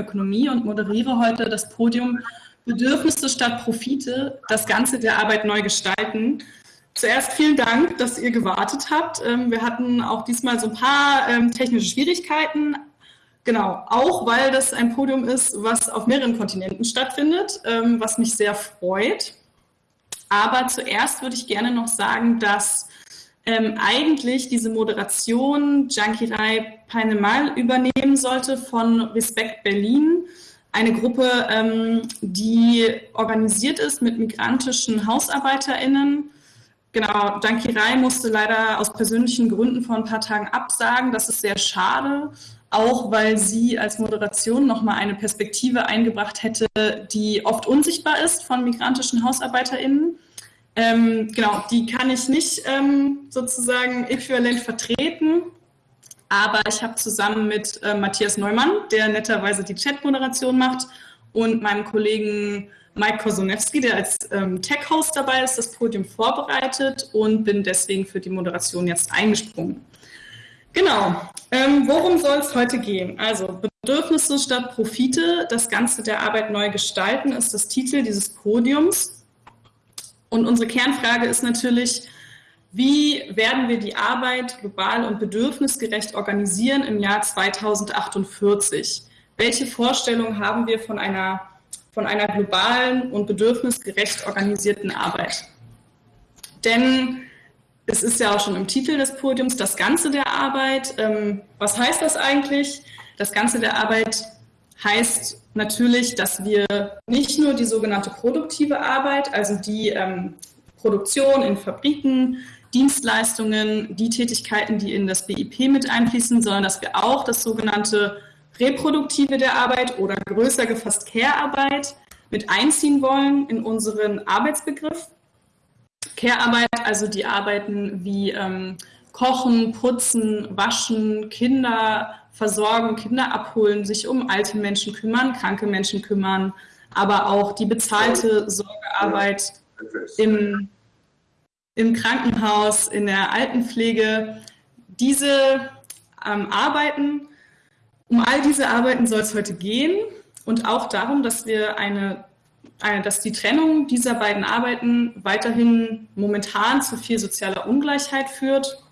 Ökonomie und moderiere heute das Podium Bedürfnisse statt Profite, das Ganze der Arbeit neu gestalten. Zuerst vielen Dank, dass ihr gewartet habt. Ähm, wir hatten auch diesmal so ein paar ähm, technische Schwierigkeiten. Genau, auch weil das ein Podium ist, was auf mehreren Kontinenten stattfindet, ähm, was mich sehr freut. Aber zuerst würde ich gerne noch sagen, dass ähm, eigentlich diese Moderation Jankirai Peinemal übernehmen sollte von Respekt Berlin, eine Gruppe, ähm, die organisiert ist mit migrantischen HausarbeiterInnen. Genau, Jankirai musste leider aus persönlichen Gründen vor ein paar Tagen absagen. Das ist sehr schade, auch weil sie als Moderation nochmal eine Perspektive eingebracht hätte, die oft unsichtbar ist von migrantischen HausarbeiterInnen. Ähm, genau, die kann ich nicht ähm, sozusagen äquivalent vertreten, aber ich habe zusammen mit äh, Matthias Neumann, der netterweise die Chat-Moderation macht, und meinem Kollegen Mike Kosonewski, der als ähm, Tech-Host dabei ist, das Podium vorbereitet und bin deswegen für die Moderation jetzt eingesprungen. Genau, ähm, worum soll es heute gehen? Also Bedürfnisse statt Profite, das Ganze der Arbeit neu gestalten, ist das Titel dieses Podiums. Und unsere Kernfrage ist natürlich, wie werden wir die Arbeit global und bedürfnisgerecht organisieren im Jahr 2048? Welche Vorstellungen haben wir von einer, von einer globalen und bedürfnisgerecht organisierten Arbeit? Denn es ist ja auch schon im Titel des Podiums das Ganze der Arbeit. Ähm, was heißt das eigentlich? Das Ganze der Arbeit heißt natürlich, dass wir nicht nur die sogenannte produktive Arbeit, also die ähm, Produktion in Fabriken, Dienstleistungen, die Tätigkeiten, die in das BIP mit einfließen, sondern dass wir auch das sogenannte reproduktive der Arbeit oder größer gefasst Care-Arbeit mit einziehen wollen in unseren Arbeitsbegriff. Care-Arbeit, also die Arbeiten wie ähm, Kochen, Putzen, Waschen, Kinder versorgen, Kinder abholen, sich um alte Menschen kümmern, kranke Menschen kümmern, aber auch die bezahlte Sorgearbeit im, im Krankenhaus, in der Altenpflege. Diese ähm, Arbeiten, um all diese Arbeiten soll es heute gehen und auch darum, dass wir eine, eine, dass die Trennung dieser beiden Arbeiten weiterhin momentan zu viel sozialer Ungleichheit führt,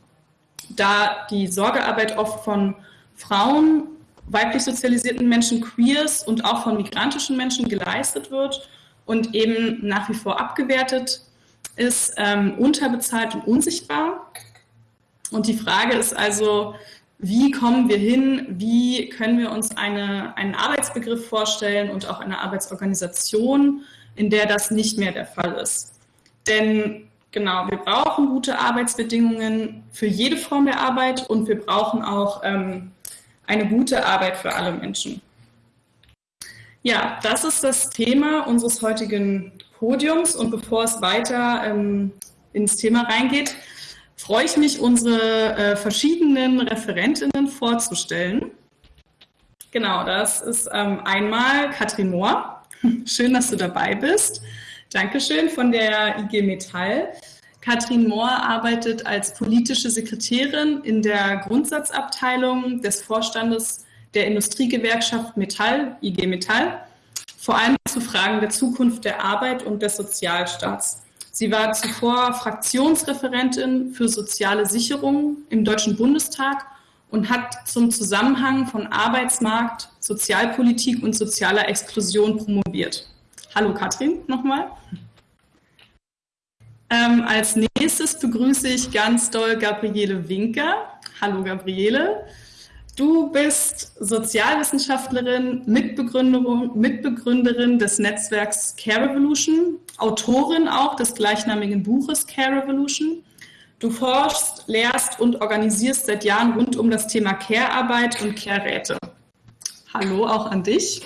da die Sorgearbeit oft von Frauen, weiblich sozialisierten Menschen, Queers und auch von migrantischen Menschen geleistet wird und eben nach wie vor abgewertet ist, ähm, unterbezahlt und unsichtbar. Und die Frage ist also, wie kommen wir hin, wie können wir uns eine, einen Arbeitsbegriff vorstellen und auch eine Arbeitsorganisation, in der das nicht mehr der Fall ist. Denn genau, wir brauchen gute Arbeitsbedingungen für jede Form der Arbeit und wir brauchen auch ähm, eine gute Arbeit für alle Menschen. Ja, das ist das Thema unseres heutigen Podiums und bevor es weiter ähm, ins Thema reingeht, freue ich mich, unsere äh, verschiedenen Referentinnen vorzustellen. Genau, das ist ähm, einmal Katrin Mohr. Schön, dass du dabei bist. Dankeschön von der IG Metall. Katrin Mohr arbeitet als politische Sekretärin in der Grundsatzabteilung des Vorstandes der Industriegewerkschaft Metall, IG Metall, vor allem zu Fragen der Zukunft der Arbeit und des Sozialstaats. Sie war zuvor Fraktionsreferentin für soziale Sicherung im Deutschen Bundestag und hat zum Zusammenhang von Arbeitsmarkt, Sozialpolitik und sozialer Exklusion promoviert. Hallo Katrin nochmal. Ähm, als nächstes begrüße ich ganz doll Gabriele Winker. Hallo Gabriele. Du bist Sozialwissenschaftlerin, Mitbegründerin, des Netzwerks Care Revolution, Autorin auch des gleichnamigen Buches Care Revolution. Du forschst, lehrst und organisierst seit Jahren rund um das Thema Care-Arbeit und Care-Räte. Hallo auch an dich.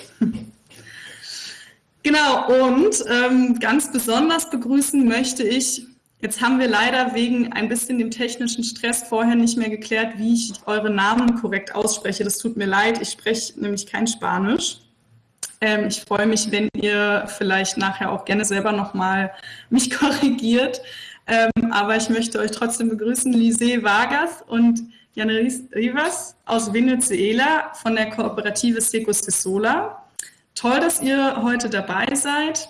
Genau, und ähm, ganz besonders begrüßen möchte ich, jetzt haben wir leider wegen ein bisschen dem technischen Stress vorher nicht mehr geklärt, wie ich eure Namen korrekt ausspreche. Das tut mir leid, ich spreche nämlich kein Spanisch. Ähm, ich freue mich, wenn ihr vielleicht nachher auch gerne selber nochmal mich korrigiert. Ähm, aber ich möchte euch trotzdem begrüßen, Lise Vargas und Janeris Rivas aus Venezuela von der Kooperative Seco Sola. Toll, dass ihr heute dabei seid.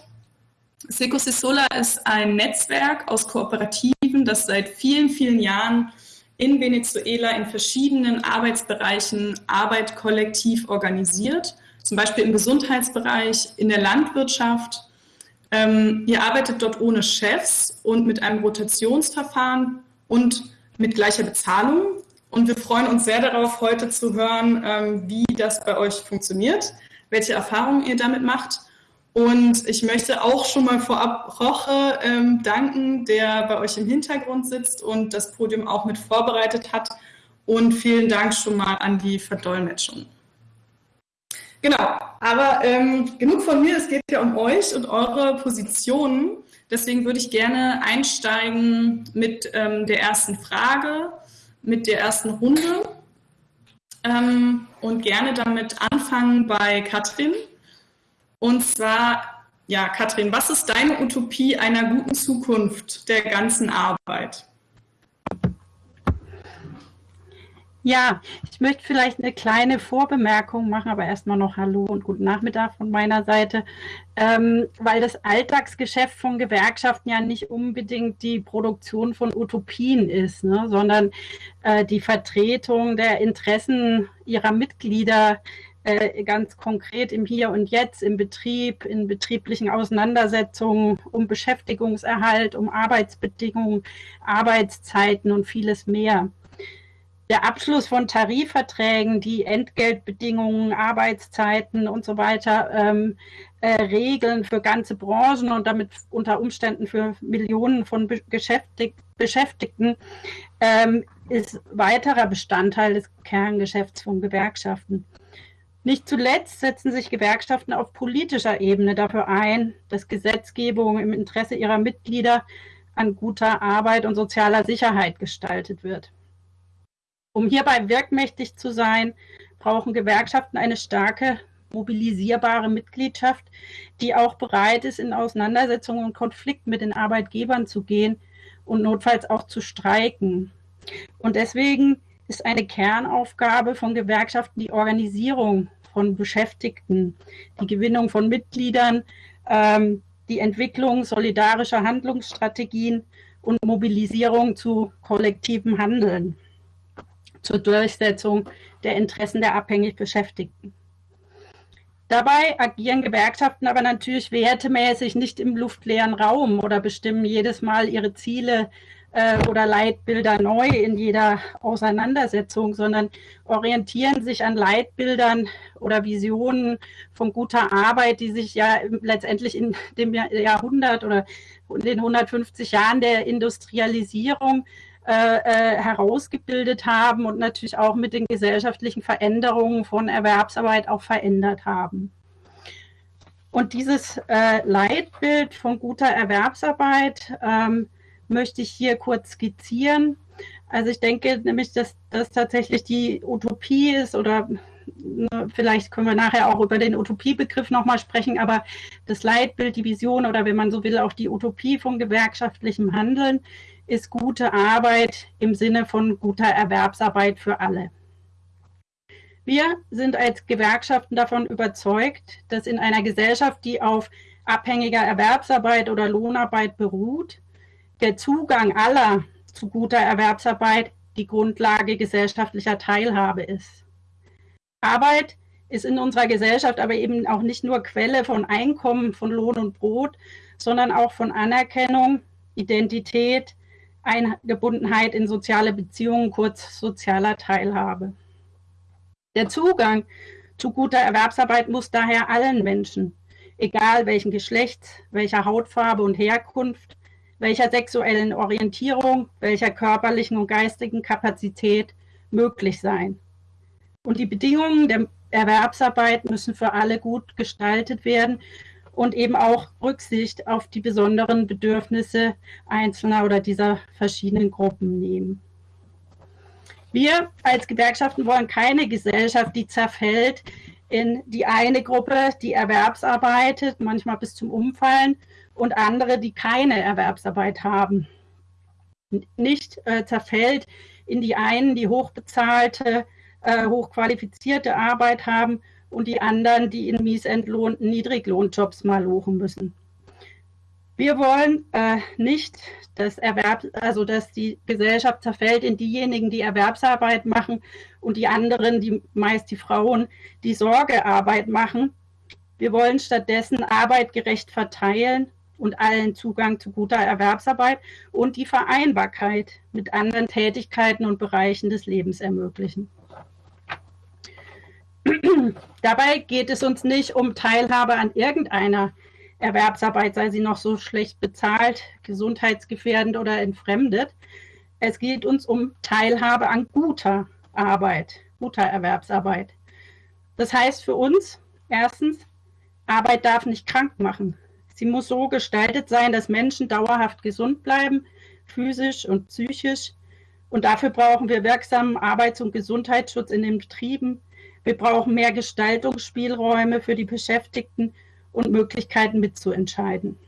Seco Sola ist ein Netzwerk aus Kooperativen, das seit vielen, vielen Jahren in Venezuela in verschiedenen Arbeitsbereichen Arbeit kollektiv organisiert, zum Beispiel im Gesundheitsbereich, in der Landwirtschaft. Ähm, ihr arbeitet dort ohne Chefs und mit einem Rotationsverfahren und mit gleicher Bezahlung. Und wir freuen uns sehr darauf, heute zu hören, ähm, wie das bei euch funktioniert, welche Erfahrungen ihr damit macht. Und ich möchte auch schon mal vorab Roche ähm, danken, der bei euch im Hintergrund sitzt und das Podium auch mit vorbereitet hat. Und vielen Dank schon mal an die Verdolmetschung. Genau, aber ähm, genug von mir, es geht ja um euch und eure Positionen. Deswegen würde ich gerne einsteigen mit ähm, der ersten Frage mit der ersten Runde ähm, und gerne damit anfangen bei Katrin. Und zwar, ja, Katrin, was ist deine Utopie einer guten Zukunft der ganzen Arbeit? Ja, ich möchte vielleicht eine kleine Vorbemerkung machen, aber erstmal noch Hallo und guten Nachmittag von meiner Seite, ähm, weil das Alltagsgeschäft von Gewerkschaften ja nicht unbedingt die Produktion von Utopien ist, ne, sondern äh, die Vertretung der Interessen ihrer Mitglieder äh, ganz konkret im Hier und Jetzt, im Betrieb, in betrieblichen Auseinandersetzungen, um Beschäftigungserhalt, um Arbeitsbedingungen, Arbeitszeiten und vieles mehr der Abschluss von Tarifverträgen, die Entgeltbedingungen, Arbeitszeiten und so weiter ähm, äh, regeln für ganze Branchen und damit unter Umständen für Millionen von Beschäftig Beschäftigten, ähm, ist weiterer Bestandteil des Kerngeschäfts von Gewerkschaften. Nicht zuletzt setzen sich Gewerkschaften auf politischer Ebene dafür ein, dass Gesetzgebung im Interesse ihrer Mitglieder an guter Arbeit und sozialer Sicherheit gestaltet wird. Um hierbei wirkmächtig zu sein, brauchen Gewerkschaften eine starke, mobilisierbare Mitgliedschaft, die auch bereit ist, in Auseinandersetzungen und Konflikt mit den Arbeitgebern zu gehen und notfalls auch zu streiken. Und deswegen ist eine Kernaufgabe von Gewerkschaften die Organisierung von Beschäftigten, die Gewinnung von Mitgliedern, ähm, die Entwicklung solidarischer Handlungsstrategien und Mobilisierung zu kollektivem Handeln zur Durchsetzung der Interessen der abhängig Beschäftigten. Dabei agieren Gewerkschaften aber natürlich wertemäßig nicht im luftleeren Raum oder bestimmen jedes Mal ihre Ziele äh, oder Leitbilder neu in jeder Auseinandersetzung, sondern orientieren sich an Leitbildern oder Visionen von guter Arbeit, die sich ja letztendlich in dem Jahrhundert oder in den 150 Jahren der Industrialisierung äh, äh, herausgebildet haben und natürlich auch mit den gesellschaftlichen Veränderungen von Erwerbsarbeit auch verändert haben. Und dieses äh, Leitbild von guter Erwerbsarbeit ähm, möchte ich hier kurz skizzieren. Also ich denke nämlich, dass das tatsächlich die Utopie ist oder ne, vielleicht können wir nachher auch über den Utopiebegriff nochmal sprechen, aber das Leitbild, die Vision oder wenn man so will, auch die Utopie von gewerkschaftlichem Handeln ist gute Arbeit im Sinne von guter Erwerbsarbeit für alle. Wir sind als Gewerkschaften davon überzeugt, dass in einer Gesellschaft, die auf abhängiger Erwerbsarbeit oder Lohnarbeit beruht, der Zugang aller zu guter Erwerbsarbeit die Grundlage gesellschaftlicher Teilhabe ist. Arbeit ist in unserer Gesellschaft aber eben auch nicht nur Quelle von Einkommen, von Lohn und Brot, sondern auch von Anerkennung, Identität, Eingebundenheit in soziale Beziehungen, kurz sozialer Teilhabe. Der Zugang zu guter Erwerbsarbeit muss daher allen Menschen, egal welchen Geschlechts, welcher Hautfarbe und Herkunft, welcher sexuellen Orientierung, welcher körperlichen und geistigen Kapazität möglich sein. Und die Bedingungen der Erwerbsarbeit müssen für alle gut gestaltet werden und eben auch Rücksicht auf die besonderen Bedürfnisse einzelner oder dieser verschiedenen Gruppen nehmen. Wir als Gewerkschaften wollen keine Gesellschaft, die zerfällt in die eine Gruppe, die Erwerbsarbeitet, manchmal bis zum Umfallen, und andere, die keine Erwerbsarbeit haben. Nicht äh, zerfällt in die einen, die hochbezahlte, äh, hochqualifizierte Arbeit haben und die anderen, die in miesentlohnten Niedriglohnjobs mal lochen müssen. Wir wollen äh, nicht, dass, Erwerb, also dass die Gesellschaft zerfällt in diejenigen, die Erwerbsarbeit machen und die anderen, die meist die Frauen, die Sorgearbeit machen. Wir wollen stattdessen Arbeit gerecht verteilen und allen Zugang zu guter Erwerbsarbeit und die Vereinbarkeit mit anderen Tätigkeiten und Bereichen des Lebens ermöglichen. Dabei geht es uns nicht um Teilhabe an irgendeiner Erwerbsarbeit, sei sie noch so schlecht bezahlt, gesundheitsgefährdend oder entfremdet. Es geht uns um Teilhabe an guter Arbeit, guter Erwerbsarbeit. Das heißt für uns, erstens, Arbeit darf nicht krank machen. Sie muss so gestaltet sein, dass Menschen dauerhaft gesund bleiben, physisch und psychisch. Und dafür brauchen wir wirksamen Arbeits- und Gesundheitsschutz in den Betrieben. Wir brauchen mehr Gestaltungsspielräume für die Beschäftigten und Möglichkeiten mitzuentscheiden.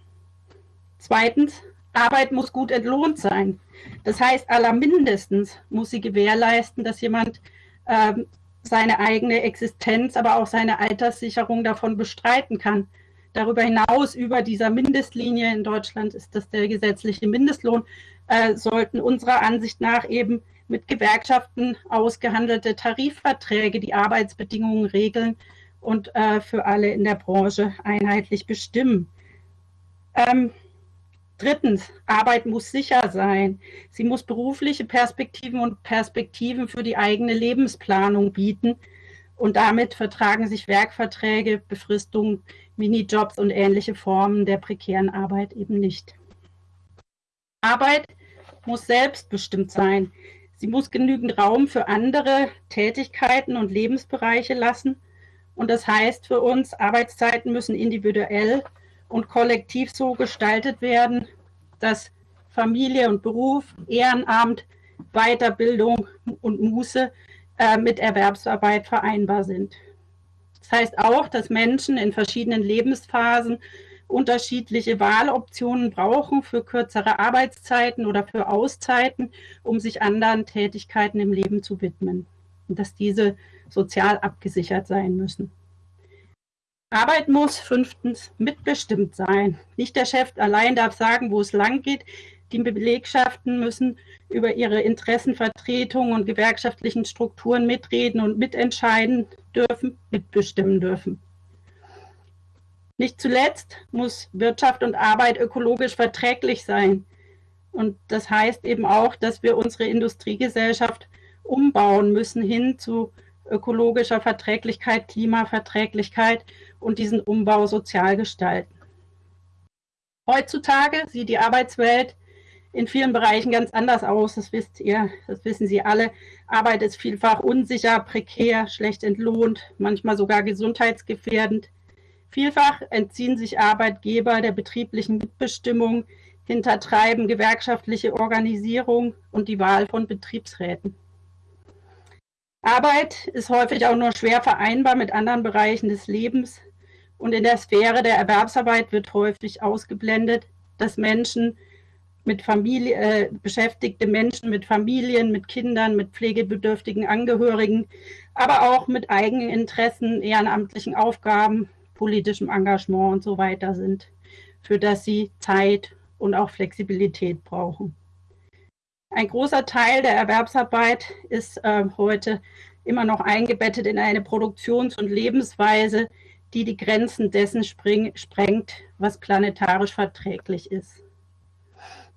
Zweitens, Arbeit muss gut entlohnt sein. Das heißt, allermindestens muss sie gewährleisten, dass jemand ähm, seine eigene Existenz, aber auch seine Alterssicherung davon bestreiten kann. Darüber hinaus, über dieser Mindestlinie in Deutschland ist das der gesetzliche Mindestlohn, äh, sollten unserer Ansicht nach eben mit Gewerkschaften ausgehandelte Tarifverträge die Arbeitsbedingungen regeln und äh, für alle in der Branche einheitlich bestimmen. Ähm, drittens, Arbeit muss sicher sein. Sie muss berufliche Perspektiven und Perspektiven für die eigene Lebensplanung bieten. Und damit vertragen sich Werkverträge, Befristungen, Minijobs und ähnliche Formen der prekären Arbeit eben nicht. Arbeit muss selbstbestimmt sein. Sie muss genügend Raum für andere Tätigkeiten und Lebensbereiche lassen und das heißt für uns, Arbeitszeiten müssen individuell und kollektiv so gestaltet werden, dass Familie und Beruf, Ehrenamt, Weiterbildung und Muße äh, mit Erwerbsarbeit vereinbar sind. Das heißt auch, dass Menschen in verschiedenen Lebensphasen unterschiedliche Wahloptionen brauchen für kürzere Arbeitszeiten oder für Auszeiten, um sich anderen Tätigkeiten im Leben zu widmen. Und dass diese sozial abgesichert sein müssen. Arbeit muss fünftens mitbestimmt sein. Nicht der Chef allein darf sagen, wo es lang geht. Die Belegschaften müssen über ihre Interessenvertretung und gewerkschaftlichen Strukturen mitreden und mitentscheiden dürfen, mitbestimmen dürfen. Nicht zuletzt muss Wirtschaft und Arbeit ökologisch verträglich sein. Und das heißt eben auch, dass wir unsere Industriegesellschaft umbauen müssen hin zu ökologischer Verträglichkeit, Klimaverträglichkeit und diesen Umbau sozial gestalten. Heutzutage sieht die Arbeitswelt in vielen Bereichen ganz anders aus. Das wisst ihr, das wissen Sie alle. Arbeit ist vielfach unsicher, prekär, schlecht entlohnt, manchmal sogar gesundheitsgefährdend. Vielfach entziehen sich Arbeitgeber der betrieblichen Mitbestimmung, hintertreiben gewerkschaftliche Organisierung und die Wahl von Betriebsräten. Arbeit ist häufig auch nur schwer vereinbar mit anderen Bereichen des Lebens. Und in der Sphäre der Erwerbsarbeit wird häufig ausgeblendet, dass Menschen mit Familie, äh, beschäftigte Menschen mit Familien, mit Kindern, mit pflegebedürftigen Angehörigen, aber auch mit eigenen Interessen, ehrenamtlichen Aufgaben, politischem Engagement und so weiter sind, für das sie Zeit und auch Flexibilität brauchen. Ein großer Teil der Erwerbsarbeit ist äh, heute immer noch eingebettet in eine Produktions- und Lebensweise, die die Grenzen dessen sprengt, was planetarisch verträglich ist.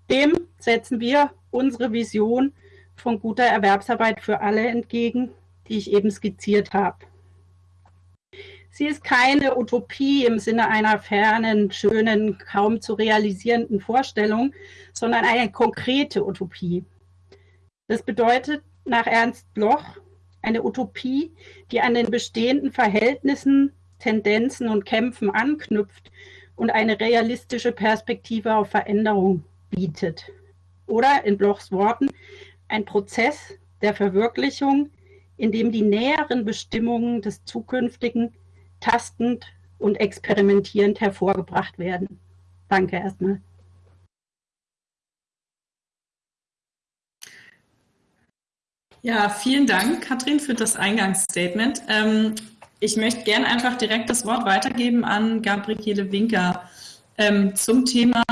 Dem setzen wir unsere Vision von guter Erwerbsarbeit für alle entgegen, die ich eben skizziert habe. Sie ist keine Utopie im Sinne einer fernen, schönen, kaum zu realisierenden Vorstellung, sondern eine konkrete Utopie. Das bedeutet nach Ernst Bloch eine Utopie, die an den bestehenden Verhältnissen, Tendenzen und Kämpfen anknüpft und eine realistische Perspektive auf Veränderung bietet. Oder in Blochs Worten ein Prozess der Verwirklichung, in dem die näheren Bestimmungen des Zukünftigen tastend und experimentierend hervorgebracht werden. Danke erstmal. Ja, vielen Dank, Katrin, für das Eingangsstatement. Ähm, ich möchte gerne einfach direkt das Wort weitergeben an Gabriele Winker ähm, zum Thema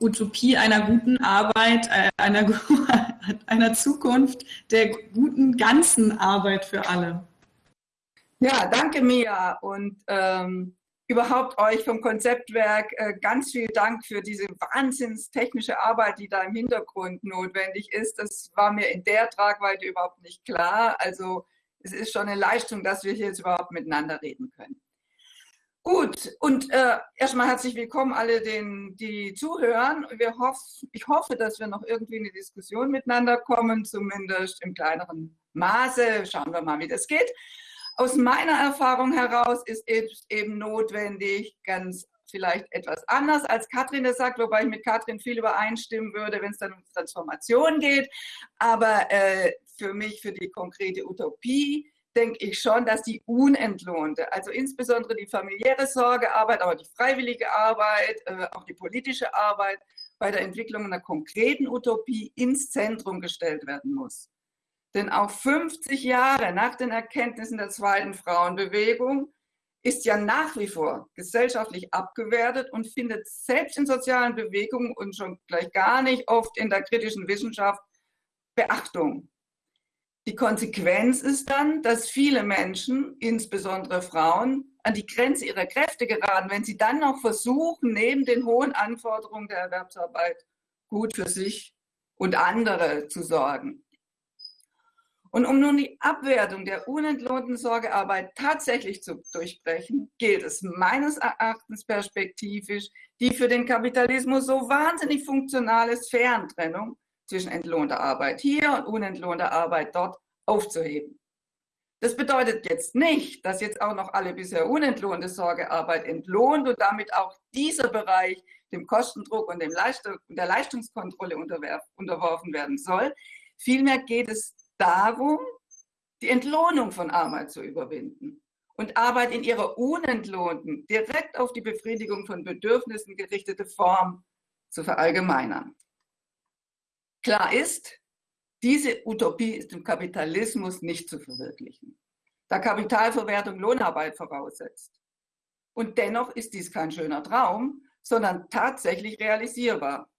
Utopie einer guten Arbeit, äh, einer, einer Zukunft der guten ganzen Arbeit für alle. Ja, danke Mia und ähm, überhaupt euch vom Konzeptwerk äh, ganz viel Dank für diese wahnsinnstechnische Arbeit, die da im Hintergrund notwendig ist. Das war mir in der Tragweite überhaupt nicht klar. Also es ist schon eine Leistung, dass wir hier jetzt überhaupt miteinander reden können. Gut, und äh, erstmal herzlich willkommen alle, den, die zuhören. Wir hoff, ich hoffe, dass wir noch irgendwie in eine Diskussion miteinander kommen, zumindest im kleineren Maße. Schauen wir mal, wie das geht. Aus meiner Erfahrung heraus ist es eben notwendig, ganz vielleicht etwas anders, als Katrin das sagt, wobei ich mit Katrin viel übereinstimmen würde, wenn es dann um Transformation geht. Aber äh, für mich, für die konkrete Utopie, denke ich schon, dass die unentlohnte, also insbesondere die familiäre Sorgearbeit, aber die freiwillige Arbeit, äh, auch die politische Arbeit bei der Entwicklung einer konkreten Utopie ins Zentrum gestellt werden muss. Denn auch 50 Jahre nach den Erkenntnissen der zweiten Frauenbewegung ist ja nach wie vor gesellschaftlich abgewertet und findet selbst in sozialen Bewegungen und schon gleich gar nicht oft in der kritischen Wissenschaft Beachtung. Die Konsequenz ist dann, dass viele Menschen, insbesondere Frauen, an die Grenze ihrer Kräfte geraten, wenn sie dann noch versuchen, neben den hohen Anforderungen der Erwerbsarbeit gut für sich und andere zu sorgen. Und um nun die Abwertung der unentlohnten Sorgearbeit tatsächlich zu durchbrechen, gilt es meines Erachtens perspektivisch, die für den Kapitalismus so wahnsinnig funktionale Sphärentrennung zwischen entlohnter Arbeit hier und unentlohnter Arbeit dort aufzuheben. Das bedeutet jetzt nicht, dass jetzt auch noch alle bisher unentlohnte Sorgearbeit entlohnt und damit auch dieser Bereich dem Kostendruck und dem Leistung, der Leistungskontrolle unterworfen werden soll. Vielmehr geht es darum, die Entlohnung von Arbeit zu überwinden und Arbeit in ihrer unentlohnten, direkt auf die Befriedigung von Bedürfnissen gerichtete Form zu verallgemeinern. Klar ist, diese Utopie ist im Kapitalismus nicht zu verwirklichen, da Kapitalverwertung Lohnarbeit voraussetzt. Und dennoch ist dies kein schöner Traum, sondern tatsächlich realisierbar.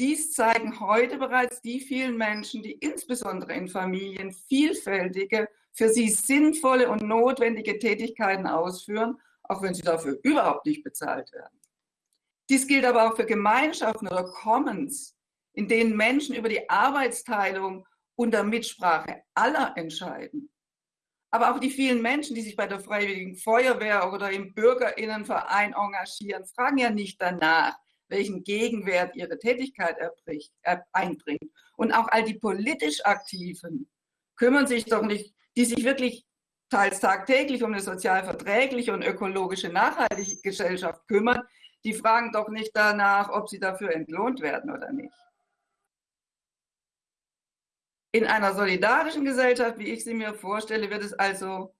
Dies zeigen heute bereits die vielen Menschen, die insbesondere in Familien vielfältige, für sie sinnvolle und notwendige Tätigkeiten ausführen, auch wenn sie dafür überhaupt nicht bezahlt werden. Dies gilt aber auch für Gemeinschaften oder Commons, in denen Menschen über die Arbeitsteilung unter Mitsprache aller entscheiden. Aber auch die vielen Menschen, die sich bei der Freiwilligen Feuerwehr oder im Bürgerinnenverein engagieren, fragen ja nicht danach, welchen Gegenwert ihre Tätigkeit erbricht, er, einbringt. Und auch all die politisch Aktiven kümmern sich doch nicht, die sich wirklich teils tagtäglich um eine sozial verträgliche und ökologische nachhaltige Gesellschaft kümmern, die fragen doch nicht danach, ob sie dafür entlohnt werden oder nicht. In einer solidarischen Gesellschaft, wie ich sie mir vorstelle, wird es also,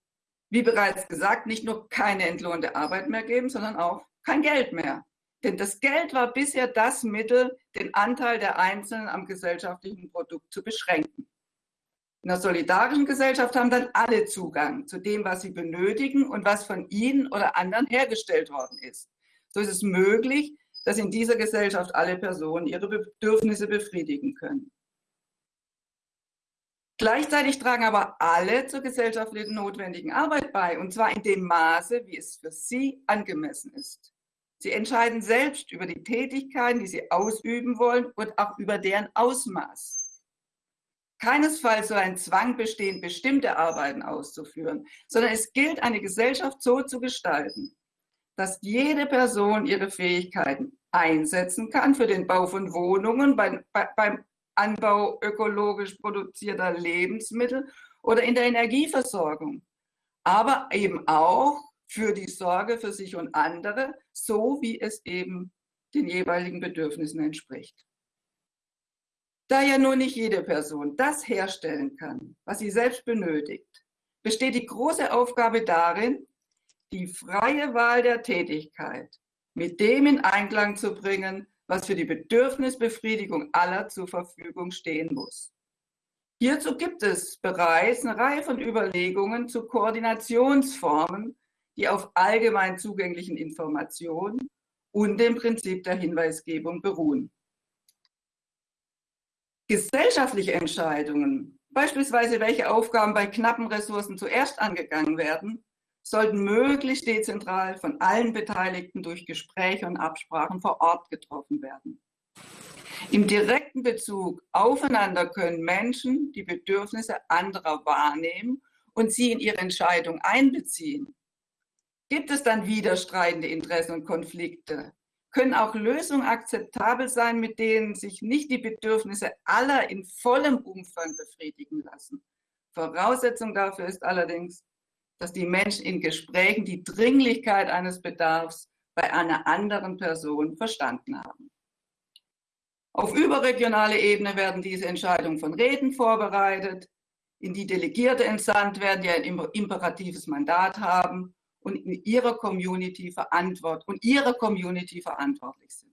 wie bereits gesagt, nicht nur keine entlohnte Arbeit mehr geben, sondern auch kein Geld mehr. Denn das Geld war bisher das Mittel, den Anteil der Einzelnen am gesellschaftlichen Produkt zu beschränken. In einer solidarischen Gesellschaft haben dann alle Zugang zu dem, was sie benötigen und was von ihnen oder anderen hergestellt worden ist. So ist es möglich, dass in dieser Gesellschaft alle Personen ihre Bedürfnisse befriedigen können. Gleichzeitig tragen aber alle zur gesellschaftlichen notwendigen Arbeit bei, und zwar in dem Maße, wie es für sie angemessen ist. Sie entscheiden selbst über die Tätigkeiten, die sie ausüben wollen und auch über deren Ausmaß. Keinesfalls soll ein Zwang bestehen, bestimmte Arbeiten auszuführen, sondern es gilt, eine Gesellschaft so zu gestalten, dass jede Person ihre Fähigkeiten einsetzen kann für den Bau von Wohnungen, beim, beim Anbau ökologisch produzierter Lebensmittel oder in der Energieversorgung, aber eben auch für die Sorge für sich und andere, so wie es eben den jeweiligen Bedürfnissen entspricht. Da ja nur nicht jede Person das herstellen kann, was sie selbst benötigt, besteht die große Aufgabe darin, die freie Wahl der Tätigkeit mit dem in Einklang zu bringen, was für die Bedürfnisbefriedigung aller zur Verfügung stehen muss. Hierzu gibt es bereits eine Reihe von Überlegungen zu Koordinationsformen, die auf allgemein zugänglichen Informationen und dem Prinzip der Hinweisgebung beruhen. Gesellschaftliche Entscheidungen, beispielsweise welche Aufgaben bei knappen Ressourcen zuerst angegangen werden, sollten möglichst dezentral von allen Beteiligten durch Gespräche und Absprachen vor Ort getroffen werden. Im direkten Bezug aufeinander können Menschen die Bedürfnisse anderer wahrnehmen und sie in ihre Entscheidung einbeziehen. Gibt es dann widerstreitende Interessen und Konflikte? Können auch Lösungen akzeptabel sein, mit denen sich nicht die Bedürfnisse aller in vollem Umfang befriedigen lassen? Voraussetzung dafür ist allerdings, dass die Menschen in Gesprächen die Dringlichkeit eines Bedarfs bei einer anderen Person verstanden haben. Auf überregionaler Ebene werden diese Entscheidungen von Räten vorbereitet, in die Delegierte entsandt werden, die ein imperatives Mandat haben und in ihrer Community verantwortlich und ihre Community verantwortlich sind.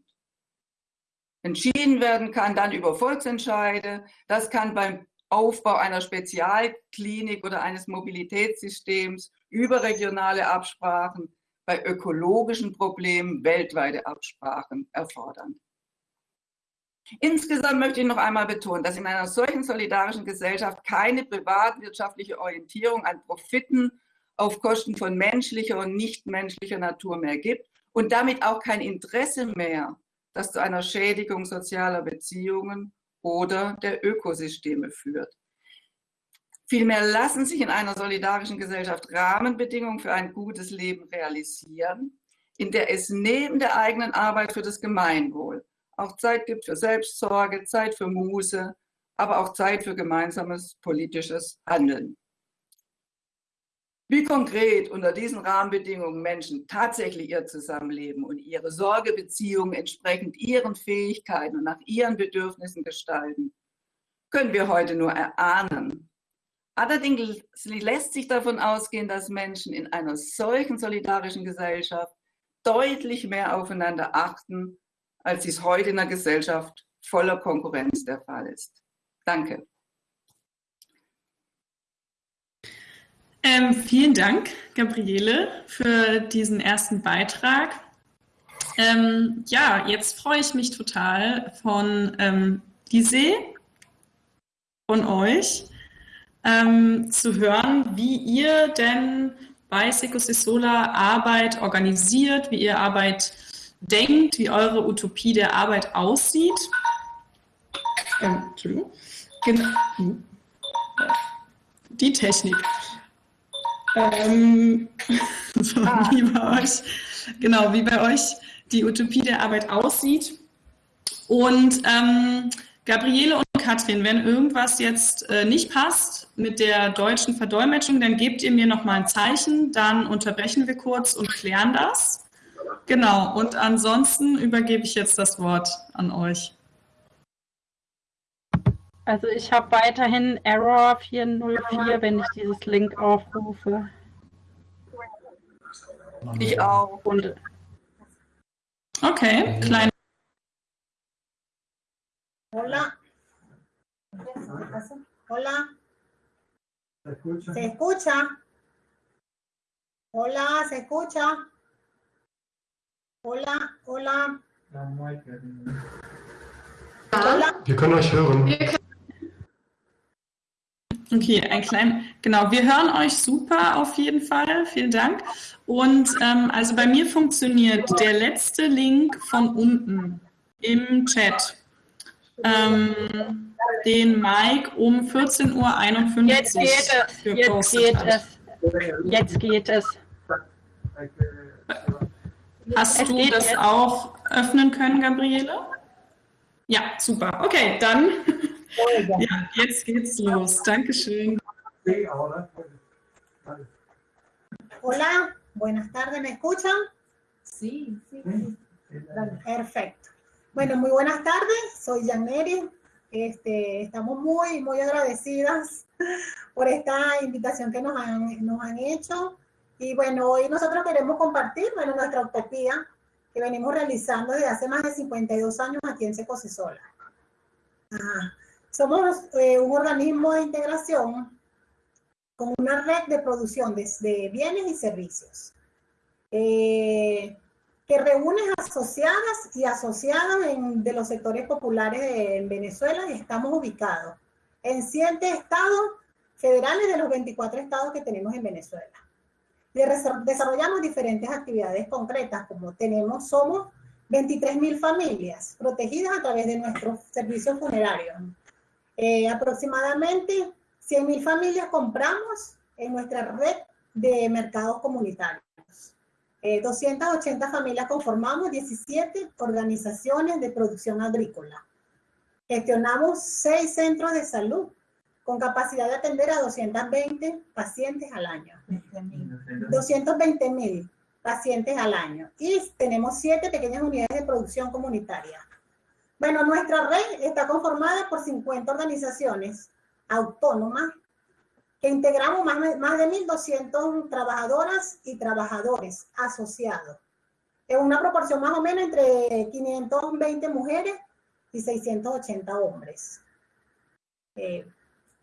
Entschieden werden kann dann über Volksentscheide. Das kann beim Aufbau einer Spezialklinik oder eines Mobilitätssystems überregionale Absprachen, bei ökologischen Problemen weltweite Absprachen erfordern. Insgesamt möchte ich noch einmal betonen, dass in einer solchen solidarischen Gesellschaft keine privatwirtschaftliche Orientierung an Profiten auf Kosten von menschlicher und nichtmenschlicher Natur mehr gibt und damit auch kein Interesse mehr, das zu einer Schädigung sozialer Beziehungen oder der Ökosysteme führt. Vielmehr lassen sich in einer solidarischen Gesellschaft Rahmenbedingungen für ein gutes Leben realisieren, in der es neben der eigenen Arbeit für das Gemeinwohl auch Zeit gibt für Selbstsorge, Zeit für Muße, aber auch Zeit für gemeinsames politisches Handeln. Wie konkret unter diesen Rahmenbedingungen Menschen tatsächlich ihr Zusammenleben und ihre Sorgebeziehungen entsprechend ihren Fähigkeiten und nach ihren Bedürfnissen gestalten, können wir heute nur erahnen. Allerdings lässt sich davon ausgehen, dass Menschen in einer solchen solidarischen Gesellschaft deutlich mehr aufeinander achten, als dies heute in einer Gesellschaft voller Konkurrenz der Fall ist. Danke. Ähm, vielen Dank, Gabriele, für diesen ersten Beitrag. Ähm, ja, jetzt freue ich mich total von ähm, Lise und euch ähm, zu hören, wie ihr denn bei Secosisola Arbeit organisiert, wie ihr Arbeit denkt, wie eure Utopie der Arbeit aussieht. Ähm, Entschuldigung. Genau. Die Technik. Ähm, so, ah. wie bei euch, genau, wie bei euch die Utopie der Arbeit aussieht. Und ähm, Gabriele und Katrin, wenn irgendwas jetzt äh, nicht passt mit der deutschen Verdolmetschung, dann gebt ihr mir nochmal ein Zeichen, dann unterbrechen wir kurz und klären das. Genau, und ansonsten übergebe ich jetzt das Wort an euch. Also ich habe weiterhin Error 404, wenn ich dieses Link aufrufe. Ich auch. Und okay, klein. Hola. Hola. ¿Se escucha? Hola, ¿se escucha? Hola, hola. Wir können euch hören. Okay, ein klein, genau, wir hören euch super auf jeden Fall, vielen Dank. Und ähm, also bei mir funktioniert der letzte Link von unten im Chat, ähm, den Mike um 14.51 Uhr Jetzt geht es, jetzt geht es, jetzt geht es. Hast du das auch öffnen können, Gabriele? Ja, super. Okay, dann ja, jetzt geht's los. Dankeschön. Hola, buenas tardes, ¿me escuchan? Sí, sí. Perfecto. Bueno, muy buenas tardes, soy Janeri. Este, estamos muy, muy agradecidas por esta invitación que nos han, nos han hecho. Y bueno, hoy nosotros queremos compartir bueno, nuestra utopía que venimos realizando desde hace más de 52 años aquí en Secosisola. Somos eh, un organismo de integración con una red de producción de, bienes y servicios eh, que reúne asociadas y asociados de los sectores populares de, en Venezuela y estamos ubicados en siete estados federales de los 24 estados que tenemos en Venezuela. Desarrollamos diferentes actividades concretas, como tenemos, somos 23.000 familias protegidas a través de nuestros servicios funerarios. Eh, aproximadamente 100.000 familias compramos en nuestra red de mercados comunitarios. 280 eh, familias conformamos 17 organizaciones de producción agrícola. Gestionamos 6 centros de salud con capacidad de atender a 220 pacientes al año. 220 mil pacientes al año. Y tenemos 7 pequeñas unidades de producción comunitaria. Bueno, nuestra red está conformada por 50 organizaciones autónomas que integramos más, de 1.200 trabajadoras y trabajadores asociados. En una proporción más o menos entre 520 mujeres y 680 hombres. Eh,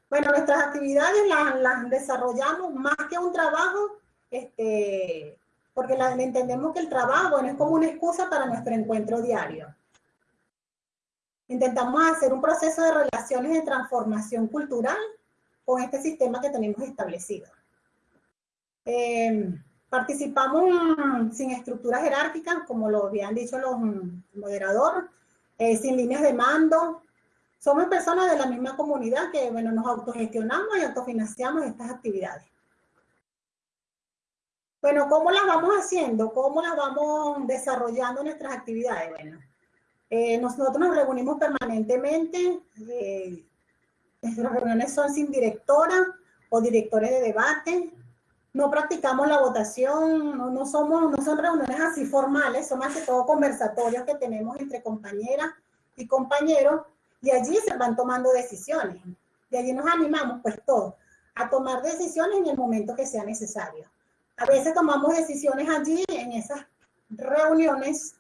bueno, nuestras actividades las, desarrollamos más que un trabajo, este, porque entendemos que el trabajo es como una excusa para nuestro encuentro diario. Intentamos hacer un proceso de relaciones de transformación cultural con este sistema que tenemos establecido. Eh, participamos sin estructuras jerárquicas, como lo habían dicho los moderadores, eh, sin líneas de mando, somos personas de la misma comunidad que, bueno, nos autogestionamos y autofinanciamos estas actividades. Bueno, ¿cómo las vamos haciendo? ¿Cómo las vamos desarrollando nuestras actividades? Bueno, eh, nosotros nos reunimos permanentemente. Eh, nuestras reuniones son sin directora o directores de debate. No practicamos la votación, no, no, somos, no son reuniones así formales, son más que todo conversatorios que tenemos entre compañeras y compañeros y allí se van tomando decisiones. De allí nos animamos, pues todos, a tomar decisiones en el momento que sea necesario. A veces tomamos decisiones allí en esas reuniones,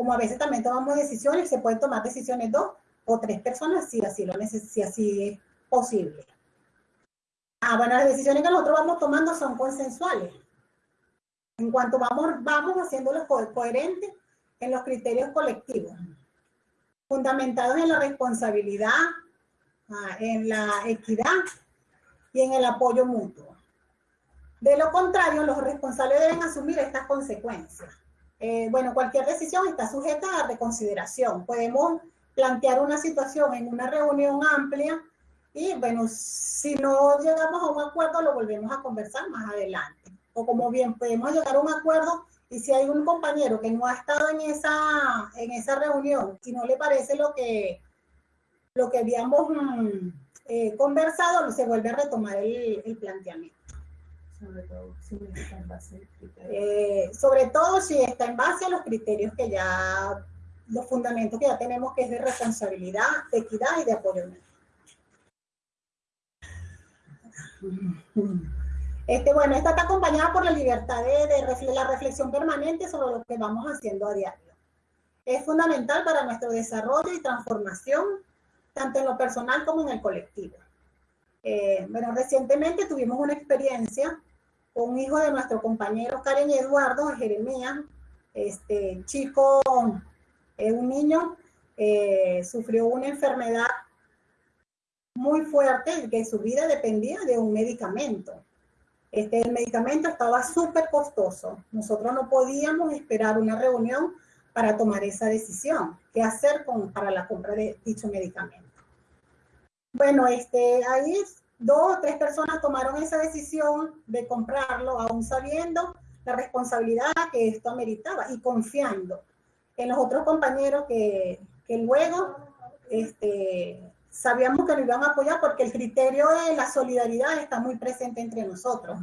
como a veces también tomamos decisiones, se pueden tomar decisiones dos o tres personas si así, lo si así es posible. Ah, bueno, las decisiones que nosotros vamos tomando son consensuales. En cuanto vamos, vamos haciéndolos coherentes en los criterios colectivos fundamentados en la responsabilidad, ah, en la equidad y en el apoyo mutuo. De lo contrario, los responsables deben asumir estas consecuencias. Eh, bueno, cualquier decisión está sujeta a reconsideración. Podemos plantear una situación en una reunión amplia y, bueno, si no llegamos a un acuerdo, lo volvemos a conversar más adelante. O como bien podemos llegar a un acuerdo y si hay un compañero que no ha estado en esa, en esa reunión y no le parece lo que, lo que habíamos mm, eh, conversado, se vuelve a retomar el, planteamiento. Sobre todo, si está en base eh, sobre todo si está en base a los criterios que ya, los fundamentos que ya tenemos, que es de responsabilidad, de equidad y de apoyo. Este, bueno, esta está acompañada por la libertad de, la reflexión permanente sobre lo que vamos haciendo a diario. Es fundamental para nuestro desarrollo y transformación, tanto en lo personal como en el colectivo. Eh, bueno, recientemente tuvimos una experiencia un hijo de nuestro compañero Karen Eduardo, Jeremías, este chico, eh, un niño, eh, sufrió una enfermedad muy fuerte que su vida dependía de un medicamento. Este, el medicamento estaba súper costoso. Nosotros no podíamos esperar una reunión para tomar esa decisión. ¿Qué hacer con, para la compra de dicho medicamento? Bueno, este, ahí dos o tres personas tomaron esa decisión de comprarlo, aún sabiendo la responsabilidad que esto ameritaba y confiando en los otros compañeros que, que luego este, sabíamos que nos iban a apoyar porque el criterio de la solidaridad está muy presente entre nosotros.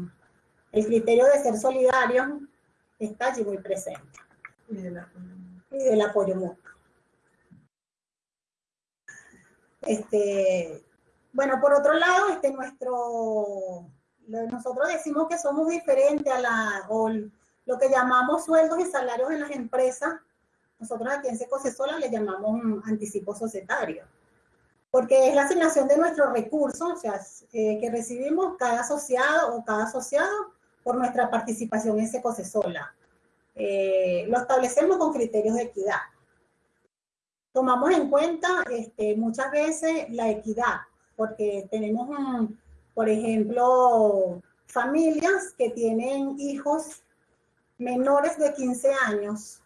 El criterio de ser solidario está allí muy presente. Y del apoyo, mutuo. Este, bueno, por otro lado, este, nuestro, nosotros decimos que somos diferentes a la, o lo que llamamos sueldos y salarios en las empresas. Nosotros aquí en Secocesola le llamamos anticipo societario porque es la asignación de nuestros recursos, o sea, eh, que recibimos cada asociado o cada asociado por nuestra participación en Secosesola. Eh, lo establecemos con criterios de equidad. Tomamos en cuenta este, muchas veces la equidad, porque tenemos, por ejemplo, familias que tienen hijos menores de 15 años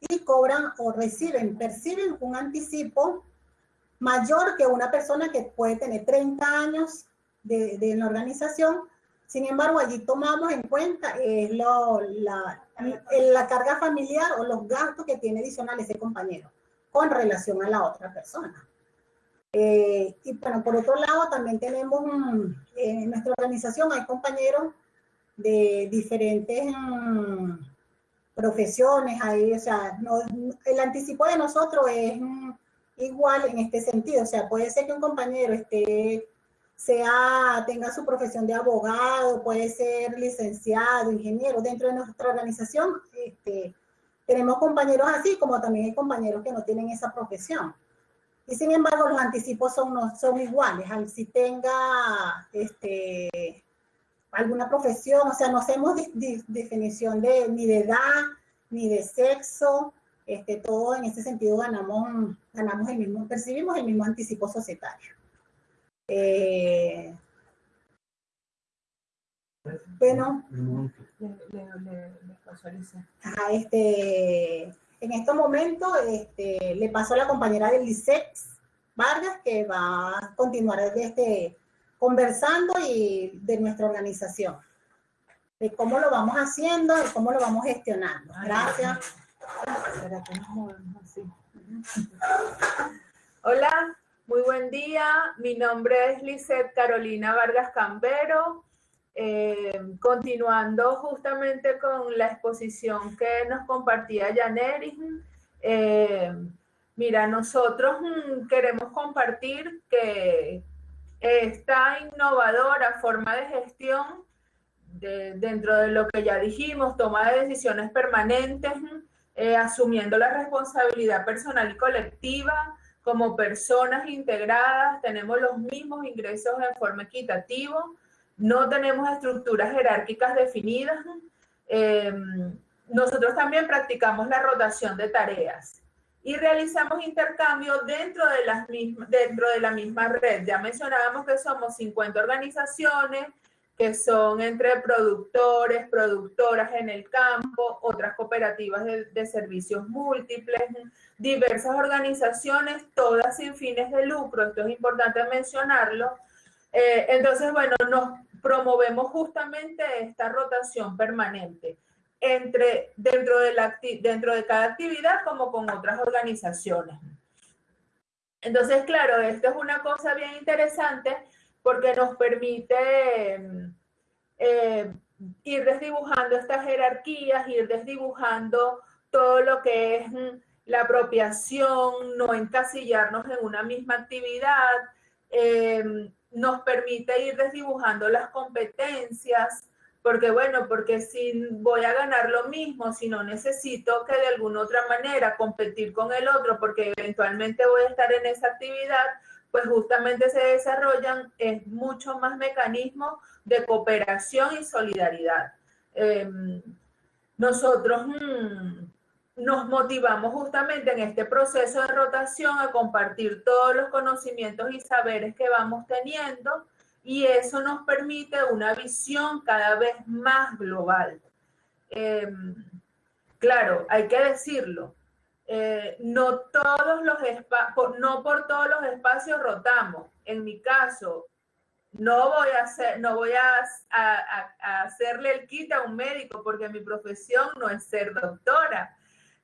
y cobran o reciben, perciben un anticipo mayor que una persona que puede tener 30 años de, de la organización. Sin embargo, allí tomamos en cuenta eh, lo, la, la carga familiar o los gastos que tiene adicional ese compañero con relación a la otra persona. Eh, y bueno, por otro lado, también tenemos en nuestra organización hay compañeros de diferentes mm, profesiones ahí, o sea, el anticipo de nosotros es mm, igual en este sentido, o sea, puede ser que un compañero esté, sea, tenga su profesión de abogado, puede ser licenciado, ingeniero, dentro de nuestra organización, este, tenemos compañeros así, como también hay compañeros que no tienen esa profesión. Y sin embargo, los anticipos son, son iguales, si tenga este, alguna profesión, o sea, no hacemos definición de, ni de edad, ni de sexo, este, todo en ese sentido ganamos, ganamos el mismo, percibimos el mismo anticipo societario. Eh, bueno, este, en estos momentos este, le paso a la compañera del ISEX, Vargas, que va a continuar este, conversando y de nuestra organización, de cómo lo vamos haciendo y cómo lo vamos gestionando. Gracias. Hola, muy buen día. Mi nombre es Lisette Carolina Vargas Cambero. Eh, continuando justamente con la exposición que nos compartía Janeris, eh, mira, nosotros mm, queremos compartir que esta innovadora forma de gestión, dentro de lo que ya dijimos, toma de decisiones permanentes, eh, asumiendo la responsabilidad personal y colectiva, como personas integradas, tenemos los mismos ingresos en forma equitativa, no tenemos estructuras jerárquicas definidas. Em, nosotros también practicamos la rotación de tareas y realizamos intercambios dentro de, las dentro de la misma red. Ya mencionábamos que somos 50 organizaciones que son entre productores, productoras en el campo, otras cooperativas de, servicios múltiples, diversas organizaciones, todas sin fines de lucro, esto es importante mencionarlo. Eh, entonces, bueno, nos promovemos justamente esta rotación permanente entre, dentro, de la, dentro de cada actividad como con otras organizaciones. Entonces, claro, esto es una cosa bien interesante porque nos permite eh, ir desdibujando estas jerarquías, ir desdibujando todo lo que es la apropiación, no encasillarnos en una misma actividad, eh, nos permite ir desdibujando las competencias, porque bueno, porque si voy a ganar lo mismo, si no necesito que de alguna otra manera competir con el otro, porque eventualmente voy a estar en esa actividad, pues justamente se desarrollan es mucho más mecanismos de cooperación y solidaridad. Em, nosotros mm, nos motivamos justamente en este proceso de rotación a compartir todos los conocimientos y saberes que vamos teniendo y eso nos permite una visión cada vez más global. Em, claro, hay que decirlo, eh, no, todos los no por todos los espacios rotamos. En mi caso, no voy a hacer, no voy a, hacerle el kit a un médico porque mi profesión no es ser doctora.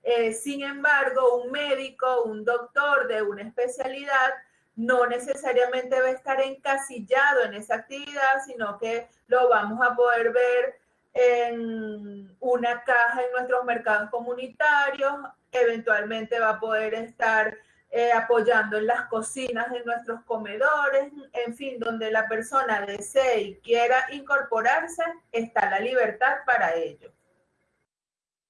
Eh, sin embargo, un médico, un doctor de una especialidad no necesariamente va a estar encasillado en esa actividad, sino que lo vamos a poder ver en una caja en nuestros mercados comunitarios, eventualmente va a poder estar eh, apoyando en las cocinas de nuestros comedores, en fin, donde la persona desee y quiera incorporarse, está la libertad para ello.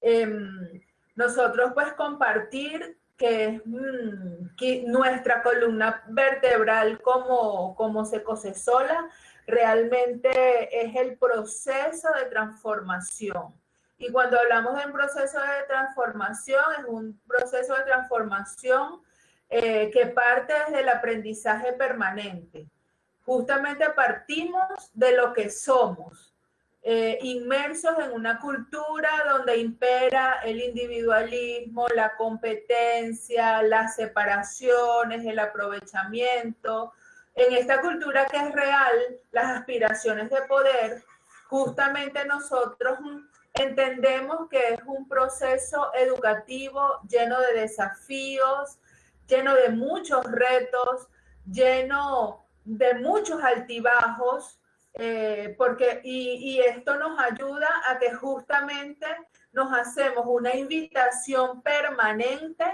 Em, nosotros pues compartir que es mm, nuestra columna vertebral como, como sola, realmente es el proceso de transformación. Y cuando hablamos de un proceso de transformación, es un proceso de transformación eh, que parte desde el aprendizaje permanente. Justamente partimos de lo que somos, eh, inmersos en una cultura donde impera el individualismo, la competencia, las separaciones, el aprovechamiento. En esta cultura que es real, las aspiraciones de poder, justamente nosotros entendemos que es un proceso educativo lleno de desafíos, lleno de muchos retos, lleno de muchos altibajos, eh, porque, y, esto nos ayuda a que justamente nos hacemos una invitación permanente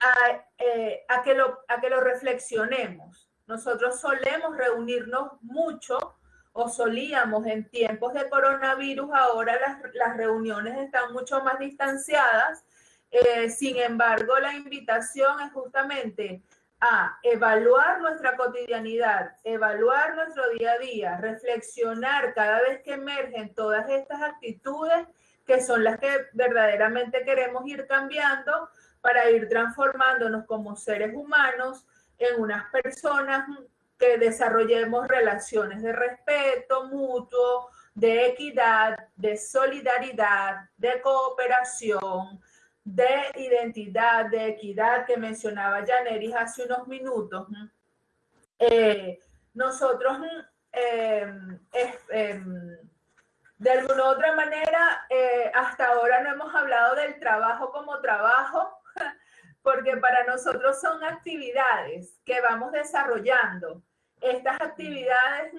a, eh, a, que, lo, a que lo reflexionemos. Nosotros solemos reunirnos mucho o solíamos en tiempos de coronavirus, ahora las, las reuniones están mucho más distanciadas. Eh, sin embargo, la invitación es justamente a evaluar nuestra cotidianidad, evaluar nuestro día a día, reflexionar cada vez que emergen todas estas actitudes que son las que verdaderamente queremos ir cambiando para ir transformándonos como seres humanos en unas personas que desarrollemos relaciones de respeto mutuo, de equidad, de solidaridad, de cooperación, de identidad, de equidad que mencionaba Janeris hace unos minutos. Eh, nosotros, em, em, de alguna u otra manera, eh, hasta ahora no hemos hablado del trabajo como trabajo, porque para nosotros son actividades que vamos desarrollando. Estas actividades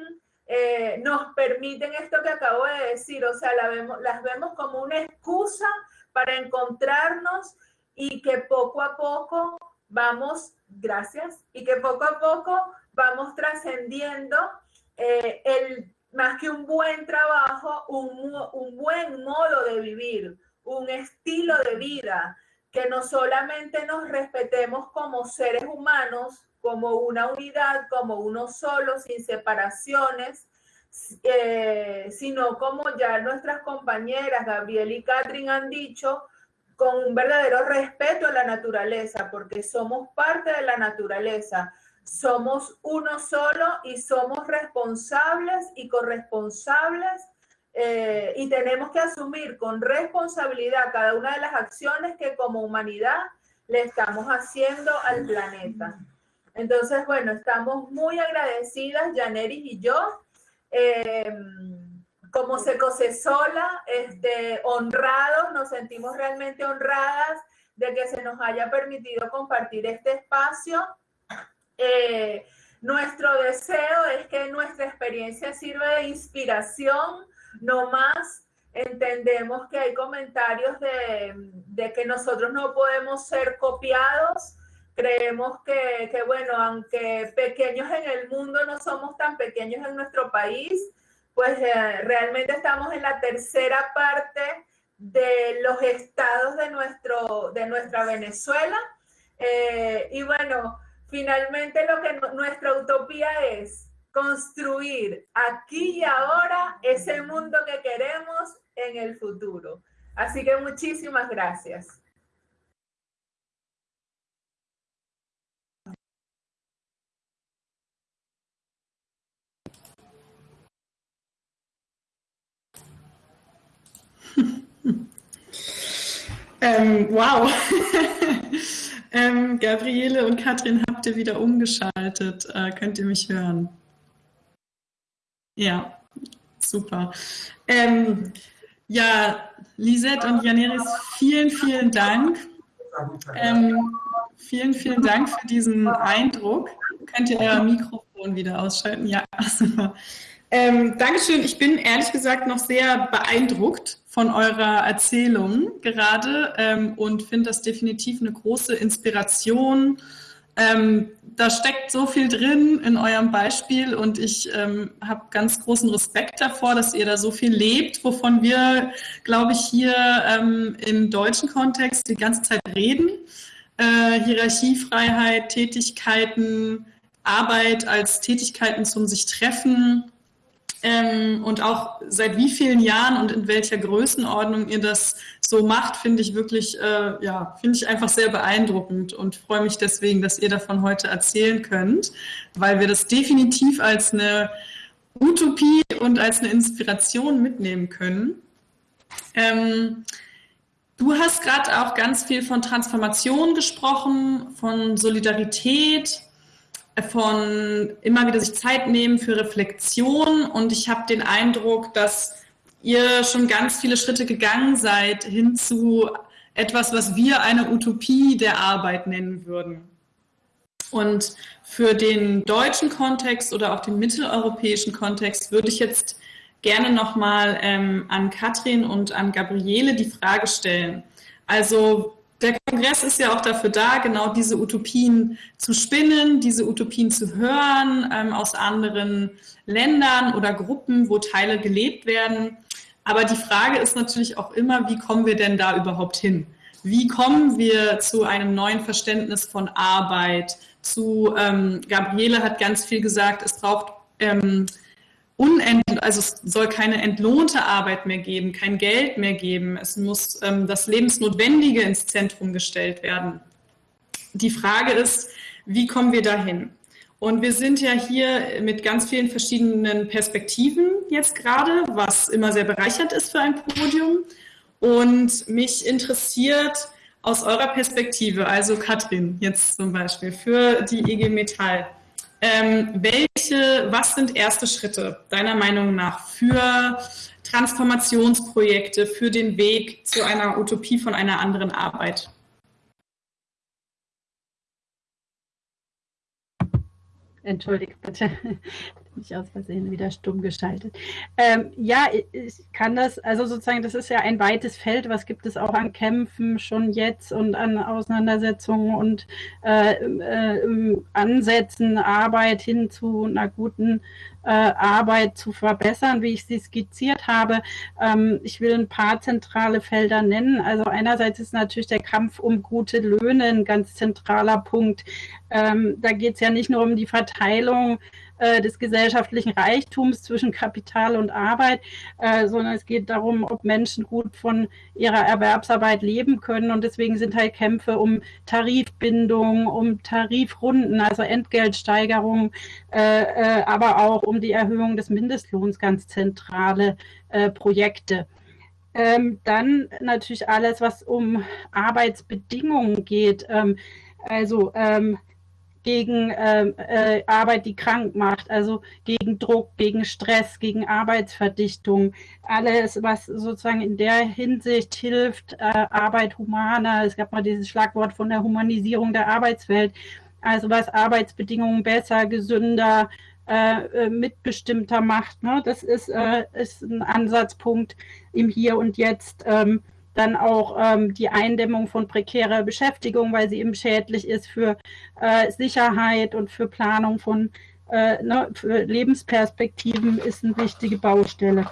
eh, nos permiten esto que acabo de decir, o sea, vemos, las vemos como una excusa para encontrarnos y que poco a poco vamos, gracias, y que poco a poco vamos trascendiendo eh, el, más que un buen trabajo, un, un buen modo de vivir, un estilo de vida, que no solamente nos respetemos como seres humanos, como una unidad, como uno solo, sin separaciones, eh, sino como ya nuestras compañeras Gabriel y Catherine han dicho, con un verdadero respeto a la naturaleza, porque somos parte de la naturaleza, somos uno solo y somos responsables y corresponsables eh, y tenemos que asumir con responsabilidad cada una de las acciones que como humanidad le estamos haciendo al planeta. Entonces, bueno, estamos muy agradecidas, Janeris y yo, eh, como Secosesola, este, honrados, nos sentimos realmente honradas de que se nos haya permitido compartir este espacio. Eh, nuestro deseo es que nuestra experiencia sirva de inspiración no más entendemos que hay comentarios de, que nosotros no podemos ser copiados. Creemos que, bueno, aunque pequeños en el mundo, no somos tan pequeños en nuestro país, pues eh, realmente estamos en la tercera parte de los estados de, nuestro, de nuestra Venezuela. Eh, y bueno, finalmente lo que nuestra utopía es construir aquí y ahora ese mundo que queremos en el futuro. Así que muchísimas gracias. Ähm, wow. ähm, Gabriele und Katrin, habt ihr wieder umgeschaltet? Äh, könnt ihr mich hören? Ja, super. Ähm, ja, Lisette und Janeris, vielen, vielen Dank. Ähm, vielen, vielen Dank für diesen Eindruck. Könnt ihr euer Mikrofon wieder ausschalten? Ja, super. Ähm, Dankeschön. Ich bin ehrlich gesagt noch sehr beeindruckt von eurer Erzählung gerade ähm, und finde das definitiv eine große Inspiration Ähm, da steckt so viel drin in eurem Beispiel und ich ähm, habe ganz großen Respekt davor, dass ihr da so viel lebt, wovon wir, glaube ich, hier ähm, im deutschen Kontext die ganze Zeit reden. Äh, Hierarchiefreiheit, Tätigkeiten, Arbeit als Tätigkeiten zum sich treffen, ähm, und auch seit wie vielen Jahren und in welcher Größenordnung ihr das so macht, finde ich wirklich, äh, ja, finde ich einfach sehr beeindruckend und freue mich deswegen, dass ihr davon heute erzählen könnt, weil wir das definitiv als eine Utopie und als eine Inspiration mitnehmen können. Ähm, du hast gerade auch ganz viel von Transformation gesprochen, von Solidarität, von immer wieder sich Zeit nehmen für Reflexion und ich habe den Eindruck, dass ihr schon ganz viele Schritte gegangen seid hin zu etwas, was wir eine Utopie der Arbeit nennen würden. Und für den deutschen Kontext oder auch den mitteleuropäischen Kontext würde ich jetzt gerne nochmal ähm, an Katrin und an Gabriele die Frage stellen. Also der Kongress ist ja auch dafür da, genau diese Utopien zu spinnen, diese Utopien zu hören ähm, aus anderen Ländern oder Gruppen, wo Teile gelebt werden. Aber die Frage ist natürlich auch immer, wie kommen wir denn da überhaupt hin? Wie kommen wir zu einem neuen Verständnis von Arbeit? Zu ähm, Gabriele hat ganz viel gesagt, es braucht ähm, unent, also es soll keine entlohnte Arbeit mehr geben, kein Geld mehr geben. Es muss ähm, das Lebensnotwendige ins Zentrum gestellt werden. Die Frage ist, wie kommen wir dahin? Und wir sind ja hier mit ganz vielen verschiedenen Perspektiven jetzt gerade, was immer sehr bereichert ist für ein Podium. Und mich interessiert aus eurer Perspektive, also Katrin jetzt zum Beispiel für die IG Metall, ähm, welche, was sind erste Schritte deiner Meinung nach für Transformationsprojekte, für den Weg zu einer Utopie von einer anderen Arbeit? Entschuldige bitte, nicht aus Versehen wieder stumm geschaltet. Ähm, ja, ich kann das, also sozusagen, das ist ja ein weites Feld. Was gibt es auch an Kämpfen schon jetzt und an Auseinandersetzungen und äh, äh, Ansätzen, Arbeit hin zu einer guten äh, Arbeit zu verbessern, wie ich sie skizziert habe. Ähm, ich will ein paar zentrale Felder nennen. Also einerseits ist natürlich der Kampf um gute Löhne ein ganz zentraler Punkt. Ähm, da geht es ja nicht nur um die Verteilung äh, des gesellschaftlichen Reichtums zwischen Kapital und Arbeit, äh, sondern es geht darum, ob Menschen gut von ihrer Erwerbsarbeit leben können. Und deswegen sind halt Kämpfe um Tarifbindung, um Tarifrunden, also Entgeltsteigerung, äh, aber auch um die Erhöhung des Mindestlohns ganz zentrale Projekte. Ähm, dann natürlich alles, was um Arbeitsbedingungen geht. Ähm, also ähm, gegen ähm, äh, Arbeit, die krank macht, also gegen Druck, gegen Stress, gegen Arbeitsverdichtung, alles, was sozusagen in der Hinsicht hilft, äh, Arbeit humaner. Es gab mal dieses Schlagwort von der Humanisierung der Arbeitswelt, also was Arbeitsbedingungen besser, gesünder, äh, äh mitbestimmter macht. Ne? Das ist, äh, ist ein Ansatzpunkt im Hier und Jetzt. Ähm, dann auch ähm, die Eindämmung von prekärer Beschäftigung, weil sie eben schädlich ist für äh, Sicherheit und für Planung von äh, ne, für Lebensperspektiven, ist eine wichtige Baustelle.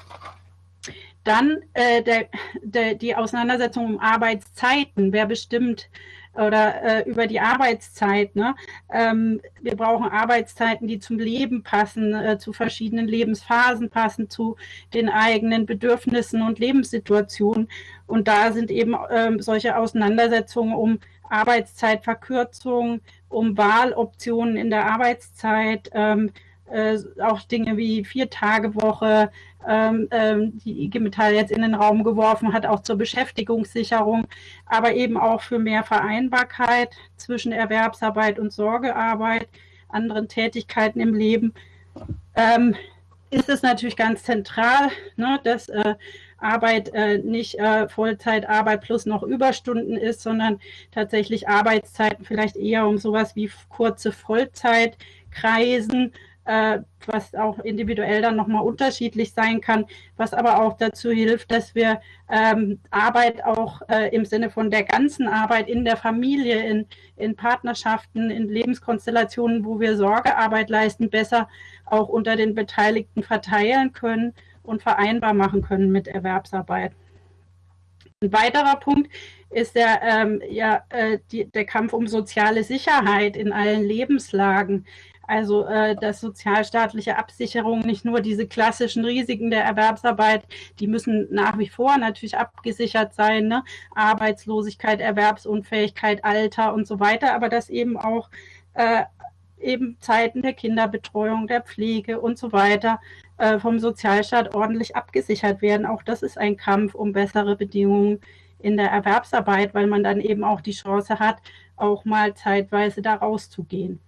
Dann äh, der, der, die Auseinandersetzung um Arbeitszeiten. Wer bestimmt oder äh, über die Arbeitszeit. Ne? Ähm, wir brauchen Arbeitszeiten, die zum Leben passen, äh, zu verschiedenen Lebensphasen passen, zu den eigenen Bedürfnissen und Lebenssituationen. Und da sind eben ähm, solche Auseinandersetzungen um Arbeitszeitverkürzung, um Wahloptionen in der Arbeitszeit, ähm, äh, auch Dinge wie Vier-Tage-Woche, ähm, ähm, die IG Metall jetzt in den Raum geworfen hat, auch zur Beschäftigungssicherung, aber eben auch für mehr Vereinbarkeit zwischen Erwerbsarbeit und Sorgearbeit, anderen Tätigkeiten im Leben. Ähm, ist es natürlich ganz zentral, ne, dass äh, Arbeit äh, nicht äh, Vollzeitarbeit plus noch Überstunden ist, sondern tatsächlich Arbeitszeiten vielleicht eher um sowas wie kurze Vollzeit kreisen äh, was auch individuell dann nochmal unterschiedlich sein kann, was aber auch dazu hilft, dass wir ähm, Arbeit auch äh, im Sinne von der ganzen Arbeit in der Familie, in, in Partnerschaften, in Lebenskonstellationen, wo wir Sorgearbeit leisten, besser auch unter den Beteiligten verteilen können und vereinbar machen können mit Erwerbsarbeit. Ein weiterer Punkt ist der, ähm, ja, äh, die, der Kampf um soziale Sicherheit in allen Lebenslagen. Also äh, dass sozialstaatliche Absicherung nicht nur diese klassischen Risiken der Erwerbsarbeit, die müssen nach wie vor natürlich abgesichert sein, ne? Arbeitslosigkeit, Erwerbsunfähigkeit, Alter und so weiter, aber dass eben auch äh, eben Zeiten der Kinderbetreuung, der Pflege und so weiter äh, vom Sozialstaat ordentlich abgesichert werden. Auch das ist ein Kampf um bessere Bedingungen in der Erwerbsarbeit, weil man dann eben auch die Chance hat, auch mal zeitweise da rauszugehen.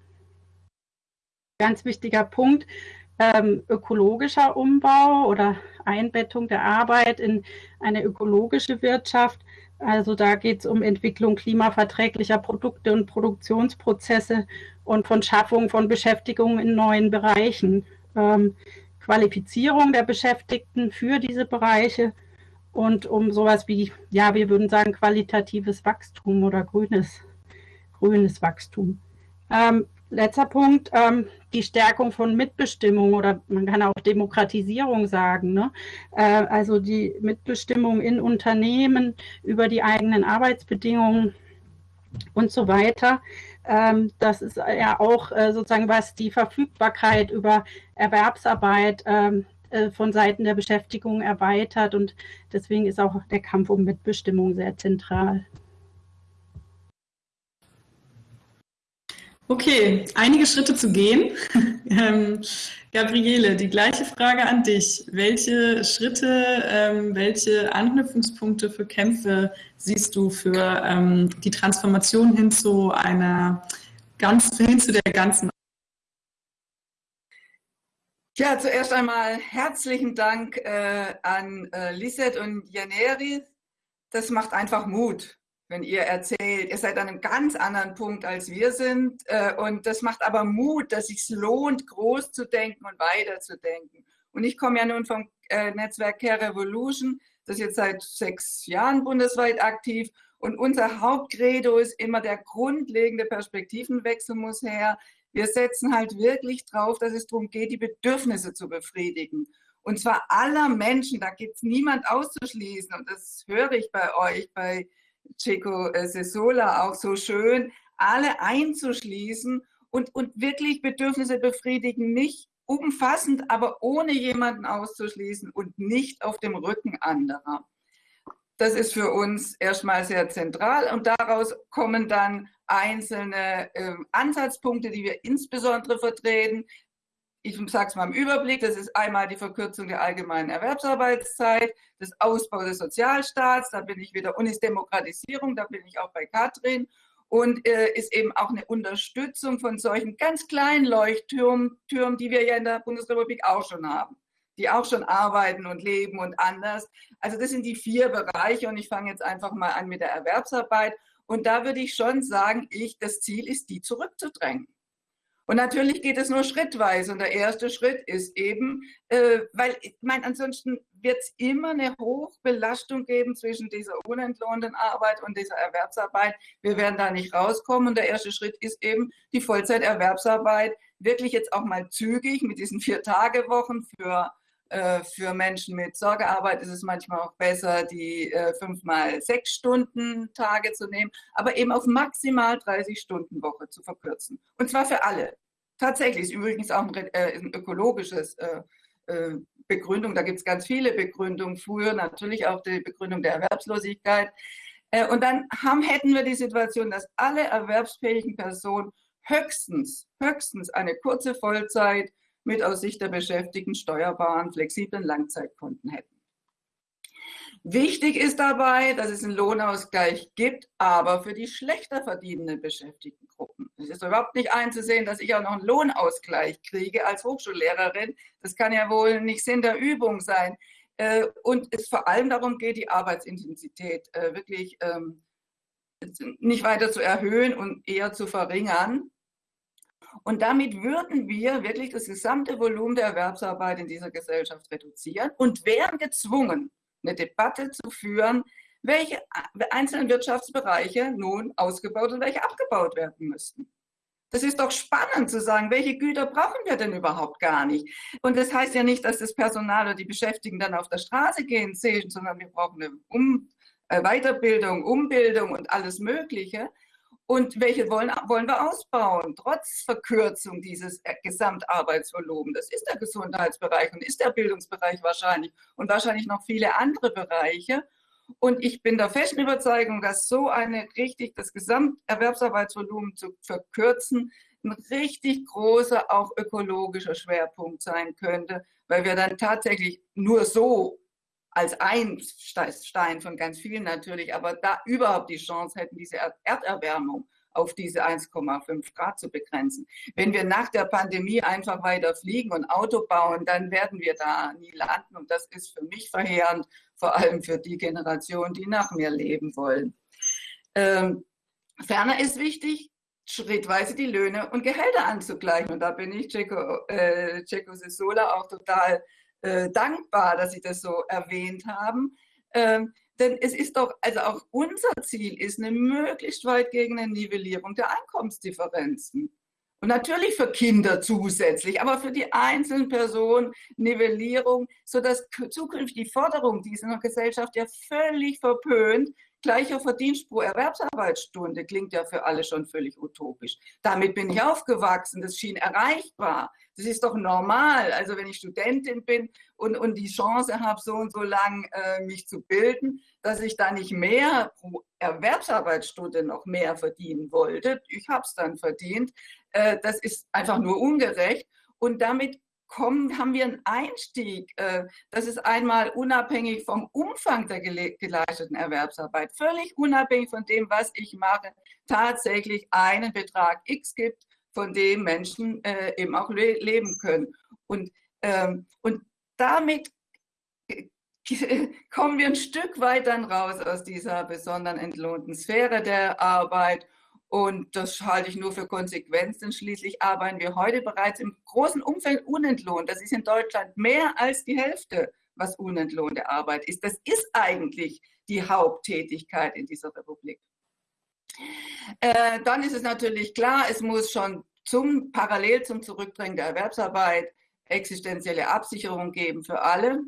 Ganz wichtiger Punkt, ähm, ökologischer Umbau oder Einbettung der Arbeit in eine ökologische Wirtschaft. Also da geht es um Entwicklung klimaverträglicher Produkte und Produktionsprozesse und von Schaffung von Beschäftigung in neuen Bereichen. Ähm, Qualifizierung der Beschäftigten für diese Bereiche und um sowas wie, ja, wir würden sagen, qualitatives Wachstum oder grünes, grünes Wachstum. Ähm, letzter Punkt, ähm, die Stärkung von Mitbestimmung oder man kann auch Demokratisierung sagen. Ne? Äh, also die Mitbestimmung in Unternehmen über die eigenen Arbeitsbedingungen und so weiter. Ähm, das ist ja auch äh, sozusagen, was die Verfügbarkeit über Erwerbsarbeit ähm, äh, von Seiten der Beschäftigung erweitert und deswegen ist auch der Kampf um Mitbestimmung sehr zentral. Okay, einige Schritte zu gehen. ähm, Gabriele, die gleiche Frage an dich. Welche Schritte, ähm, welche Anknüpfungspunkte für Kämpfe siehst du für ähm, die Transformation hin zu einer ganz, hin zu der ganzen? Ja, zuerst einmal herzlichen Dank äh, an äh, Lisette und Janeri. Das macht einfach Mut wenn ihr erzählt, ihr seid an einem ganz anderen Punkt, als wir sind. Äh, und das macht aber Mut, dass es sich lohnt, groß zu denken und weiterzudenken. Und ich komme ja nun vom äh, Netzwerk Care Revolution, das ist jetzt seit sechs Jahren bundesweit aktiv. Und unser Hauptcredo ist immer, der grundlegende Perspektivenwechsel muss her. Wir setzen halt wirklich drauf, dass es darum geht, die Bedürfnisse zu befriedigen. Und zwar aller Menschen, da gibt es niemand auszuschließen. Und das höre ich bei euch, bei Chico äh, Sesola auch so schön, alle einzuschließen und, und wirklich Bedürfnisse befriedigen, nicht umfassend, aber ohne jemanden auszuschließen und nicht auf dem Rücken anderer. Das ist für uns erstmal sehr zentral und daraus kommen dann einzelne äh, Ansatzpunkte, die wir insbesondere vertreten ich sage es mal im Überblick, das ist einmal die Verkürzung der allgemeinen Erwerbsarbeitszeit, das Ausbau des Sozialstaats, da bin ich wieder, und ist Demokratisierung, da bin ich auch bei Katrin, und äh, ist eben auch eine Unterstützung von solchen ganz kleinen Leuchttürmen, die wir ja in der Bundesrepublik auch schon haben, die auch schon arbeiten und leben und anders. Also das sind die vier Bereiche und ich fange jetzt einfach mal an mit der Erwerbsarbeit. Und da würde ich schon sagen, ich, das Ziel ist, die zurückzudrängen. Und natürlich geht es nur schrittweise. Und der erste Schritt ist eben, äh, weil ich meine, ansonsten wird es immer eine Hochbelastung geben zwischen dieser unentlohnten Arbeit und dieser Erwerbsarbeit. Wir werden da nicht rauskommen. Und der erste Schritt ist eben die Vollzeiterwerbsarbeit, wirklich jetzt auch mal zügig mit diesen Vier-Tage-Wochen für für Menschen mit Sorgearbeit ist es manchmal auch besser, die äh, fünf mal sechs Stunden Tage zu nehmen, aber eben auf maximal 30 Stunden Woche zu verkürzen. Und zwar für alle. Tatsächlich ist übrigens auch ein, äh, ein ökologisches Begründung. Da gibt es ganz viele Begründungen. Früher natürlich auch die Begründung der Erwerbslosigkeit. Und dann haben, hätten wir die Situation, dass alle erwerbsfähigen Personen höchstens, höchstens eine kurze Vollzeit mit aus Sicht der Beschäftigten steuerbaren, flexiblen Langzeitkonten hätten. Wichtig ist dabei, dass es einen Lohnausgleich gibt, aber für die schlechter verdienenden Beschäftigtengruppen. Es ist überhaupt nicht einzusehen, dass ich auch noch einen Lohnausgleich kriege als Hochschullehrerin. Das kann ja wohl nicht Sinn der Übung sein. Äh, und es vor allem darum geht, die Arbeitsintensität äh, wirklich ähm, nicht weiter zu erhöhen und eher zu verringern. Und damit würden wir wirklich das gesamte Volumen der Erwerbsarbeit in dieser Gesellschaft reduzieren und wären gezwungen, eine Debatte zu führen, welche einzelnen Wirtschaftsbereiche nun ausgebaut und welche abgebaut werden müssten. Das ist doch spannend zu sagen, welche Güter brauchen wir denn überhaupt gar nicht? Und das heißt ja nicht, dass das Personal oder die Beschäftigten dann auf der Straße gehen sehen, sondern wir brauchen eine um äh, Weiterbildung, Umbildung und alles Mögliche. Und welche wollen, wollen wir ausbauen, trotz Verkürzung dieses Gesamtarbeitsvolumens? Das ist der Gesundheitsbereich und ist der Bildungsbereich wahrscheinlich und wahrscheinlich noch viele andere Bereiche. Und ich bin der festen Überzeugung, dass so eine richtig, das Gesamterwerbsarbeitsvolumen zu verkürzen, ein richtig großer, auch ökologischer Schwerpunkt sein könnte, weil wir dann tatsächlich nur so als ein Stein von ganz vielen natürlich, aber da überhaupt die Chance hätten, diese Erderwärmung auf diese 1,5 Grad zu begrenzen. Wenn wir nach der Pandemie einfach weiter fliegen und Auto bauen, dann werden wir da nie landen. Und das ist für mich verheerend, vor allem für die Generation, die nach mir leben wollen. Ähm, ferner ist wichtig, schrittweise die Löhne und Gehälter anzugleichen. Und da bin ich Ceco, äh, Ceco auch total äh, dankbar, dass Sie das so erwähnt haben. Ähm, denn es ist doch, also auch unser Ziel ist eine möglichst weitgehende Nivellierung der Einkommensdifferenzen. Und natürlich für Kinder zusätzlich, aber für die einzelnen Personen Nivellierung, sodass zukünftig die Forderung dieser Gesellschaft ja völlig verpönt, gleicher Verdienst pro Erwerbsarbeitsstunde klingt ja für alle schon völlig utopisch. Damit bin ich aufgewachsen, das schien erreichbar. Das ist doch normal. Also wenn ich Studentin bin und, und die Chance habe, so und so lang äh, mich zu bilden, dass ich da nicht mehr pro Erwerbsarbeitsstunde noch mehr verdienen wollte. Ich habe es dann verdient. Äh, das ist einfach nur ungerecht. Und damit kommen, haben wir einen Einstieg. Äh, das ist einmal unabhängig vom Umfang der geleisteten Erwerbsarbeit, völlig unabhängig von dem, was ich mache, tatsächlich einen Betrag X gibt von dem Menschen äh, eben auch le leben können. Und, ähm, und damit kommen wir ein Stück weit dann raus aus dieser besonderen entlohnten Sphäre der Arbeit. Und das halte ich nur für Konsequenz, denn schließlich arbeiten wir heute bereits im großen Umfeld unentlohnt. Das ist in Deutschland mehr als die Hälfte, was unentlohnte Arbeit ist. Das ist eigentlich die Haupttätigkeit in dieser Republik. Äh, dann ist es natürlich klar, es muss schon zum, parallel zum Zurückdrängen der Erwerbsarbeit existenzielle Absicherung geben für alle.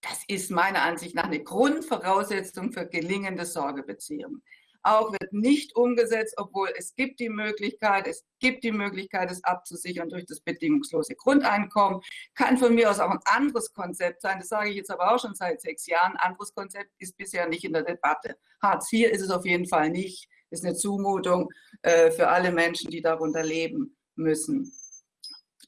Das ist meiner Ansicht nach eine Grundvoraussetzung für gelingende Sorgebeziehungen. Auch wird nicht umgesetzt, obwohl es gibt die Möglichkeit, es gibt die Möglichkeit, es abzusichern durch das bedingungslose Grundeinkommen. Kann von mir aus auch ein anderes Konzept sein. Das sage ich jetzt aber auch schon seit sechs Jahren. Ein anderes Konzept ist bisher nicht in der Debatte. Hartz IV ist es auf jeden Fall nicht ist eine Zumutung äh, für alle Menschen, die darunter leben müssen.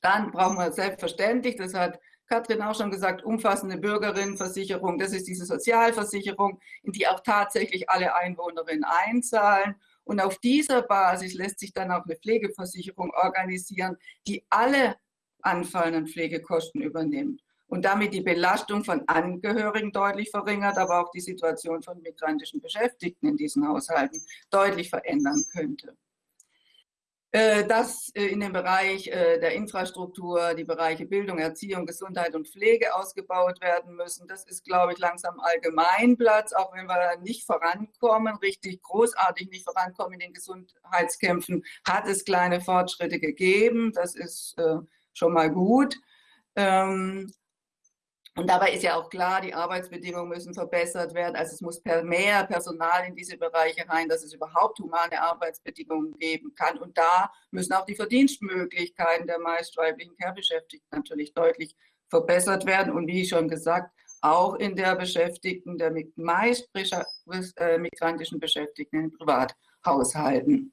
Dann brauchen wir selbstverständlich, das hat Katrin auch schon gesagt, umfassende Bürgerinnenversicherung. Das ist diese Sozialversicherung, in die auch tatsächlich alle Einwohnerinnen einzahlen. Und auf dieser Basis lässt sich dann auch eine Pflegeversicherung organisieren, die alle anfallenden Pflegekosten übernimmt und damit die Belastung von Angehörigen deutlich verringert, aber auch die Situation von migrantischen Beschäftigten in diesen Haushalten deutlich verändern könnte. Äh, dass äh, in dem Bereich äh, der Infrastruktur die Bereiche Bildung, Erziehung, Gesundheit und Pflege ausgebaut werden müssen, das ist, glaube ich, langsam Allgemeinplatz, auch wenn wir nicht vorankommen, richtig großartig nicht vorankommen in den Gesundheitskämpfen, hat es kleine Fortschritte gegeben, das ist schon mal gut. Ähm, und dabei ist ja auch klar, die Arbeitsbedingungen müssen verbessert werden. Also es muss mehr Personal in diese Bereiche rein, dass es überhaupt humane Arbeitsbedingungen geben kann. Und da müssen auch die Verdienstmöglichkeiten der meist weiblichen Care-Beschäftigten natürlich deutlich verbessert werden. Und wie schon gesagt, auch in der Beschäftigten, der meist äh, migrantischen Beschäftigten in Privathaushalten.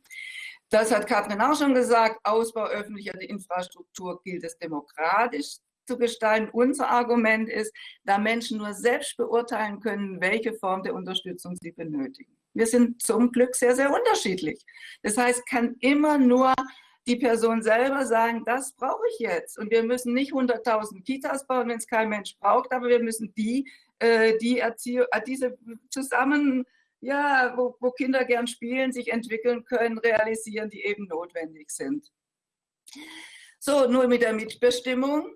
Das hat Katrin auch schon gesagt. Ausbau öffentlicher Infrastruktur gilt es demokratisch zu gestalten. Unser Argument ist, da Menschen nur selbst beurteilen können, welche Form der Unterstützung sie benötigen. Wir sind zum Glück sehr, sehr unterschiedlich. Das heißt, kann immer nur die Person selber sagen, das brauche ich jetzt. Und wir müssen nicht 100.000 Kitas bauen, wenn es kein Mensch braucht, aber wir müssen die, äh, die Erziehung, äh, diese zusammen, ja, wo, wo Kinder gern spielen, sich entwickeln können, realisieren, die eben notwendig sind. So, nur mit der Mitbestimmung.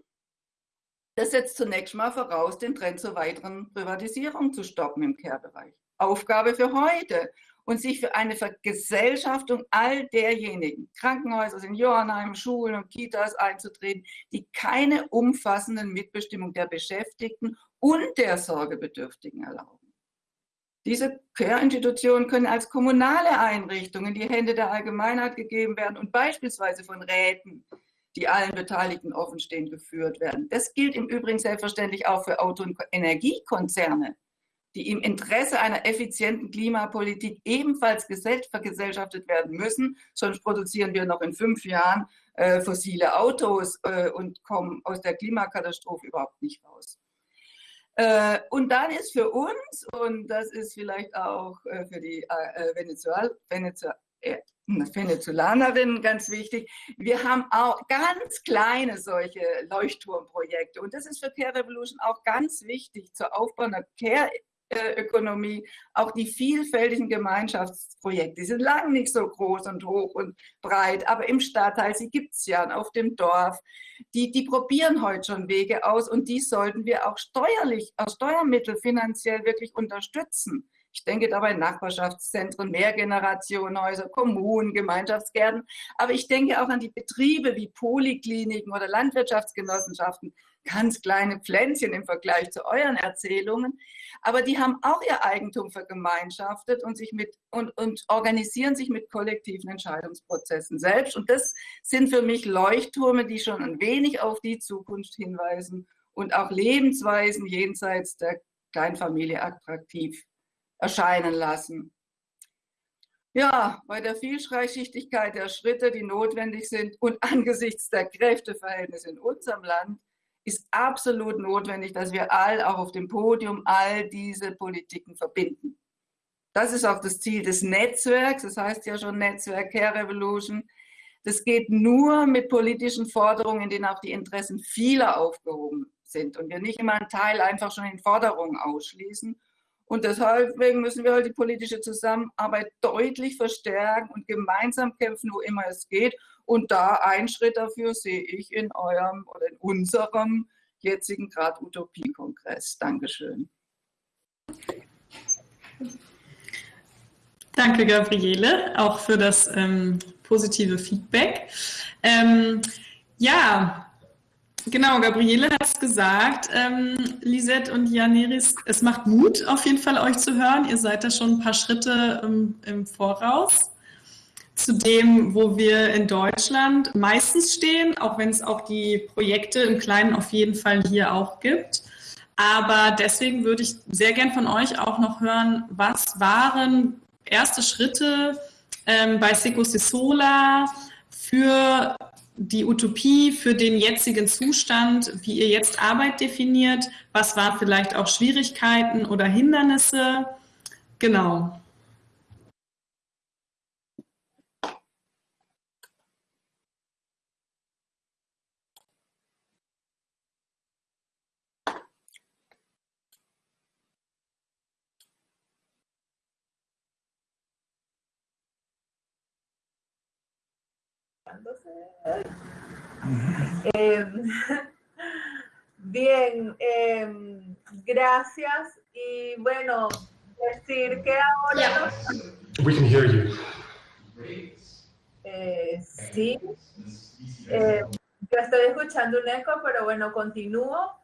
Das setzt zunächst mal voraus, den Trend zur weiteren Privatisierung zu stoppen im Care-Bereich. Aufgabe für heute und sich für eine Vergesellschaftung all derjenigen, Krankenhäuser, Seniorenheime, Schulen und Kitas einzutreten, die keine umfassenden Mitbestimmung der Beschäftigten und der Sorgebedürftigen erlauben. Diese Care-Institutionen können als kommunale Einrichtungen in die Hände der Allgemeinheit gegeben werden und beispielsweise von Räten, die allen Beteiligten offenstehend geführt werden. Das gilt im Übrigen selbstverständlich auch für Auto- und Energiekonzerne, die im Interesse einer effizienten Klimapolitik ebenfalls vergesellschaftet werden müssen. Sonst produzieren wir noch in fünf Jahren äh, fossile Autos äh, und kommen aus der Klimakatastrophe überhaupt nicht raus. Äh, und dann ist für uns, und das ist vielleicht auch äh, für die äh, Venezuel Venezuel Venezolanerinnen ganz wichtig, wir haben auch ganz kleine solche Leuchtturmprojekte. Und das ist für Care Revolution auch ganz wichtig zur Aufbau einer Care Ökonomie, auch die vielfältigen Gemeinschaftsprojekte, die sind lang nicht so groß und hoch und breit, aber im Stadtteil, sie gibt es ja, auf dem Dorf, die, die probieren heute schon Wege aus und die sollten wir auch steuerlich, aus Steuermitteln finanziell wirklich unterstützen. Ich denke dabei Nachbarschaftszentren, Mehrgenerationenhäuser, Kommunen, Gemeinschaftsgärten. Aber ich denke auch an die Betriebe wie Polikliniken oder Landwirtschaftsgenossenschaften. Ganz kleine Pflänzchen im Vergleich zu euren Erzählungen. Aber die haben auch ihr Eigentum vergemeinschaftet und, sich mit, und, und organisieren sich mit kollektiven Entscheidungsprozessen selbst. Und das sind für mich Leuchtturme, die schon ein wenig auf die Zukunft hinweisen und auch Lebensweisen jenseits der Kleinfamilie attraktiv erscheinen lassen. Ja, bei der Vielschichtigkeit der Schritte, die notwendig sind und angesichts der Kräfteverhältnisse in unserem Land, ist absolut notwendig, dass wir all auch auf dem Podium all diese Politiken verbinden. Das ist auch das Ziel des Netzwerks, das heißt ja schon Netzwerk Care Revolution. Das geht nur mit politischen Forderungen, in denen auch die Interessen vieler aufgehoben sind und wir nicht immer einen Teil einfach schon in Forderungen ausschließen und deswegen müssen wir halt die politische Zusammenarbeit deutlich verstärken und gemeinsam kämpfen, wo immer es geht. Und da ein Schritt dafür sehe ich in eurem oder in unserem jetzigen Grad Utopie-Kongress. Dankeschön. Danke, Gabriele, auch für das ähm, positive Feedback. Ähm, ja, Genau, Gabriele hat es gesagt. Ähm, Lisette und Janeris, es macht Mut, auf jeden Fall euch zu hören. Ihr seid da schon ein paar Schritte ähm, im Voraus zu dem, wo wir in Deutschland meistens stehen, auch wenn es auch die Projekte im Kleinen auf jeden Fall hier auch gibt. Aber deswegen würde ich sehr gern von euch auch noch hören, was waren erste Schritte ähm, bei Seco Sola für die Utopie für den jetzigen Zustand, wie ihr jetzt Arbeit definiert, was war vielleicht auch Schwierigkeiten oder Hindernisse. Genau. Eh, bien, eh, gracias. Y bueno, decir que ahora... We can hear you. Eh, sí. Eh, yo estoy escuchando un eco, pero bueno, continúo.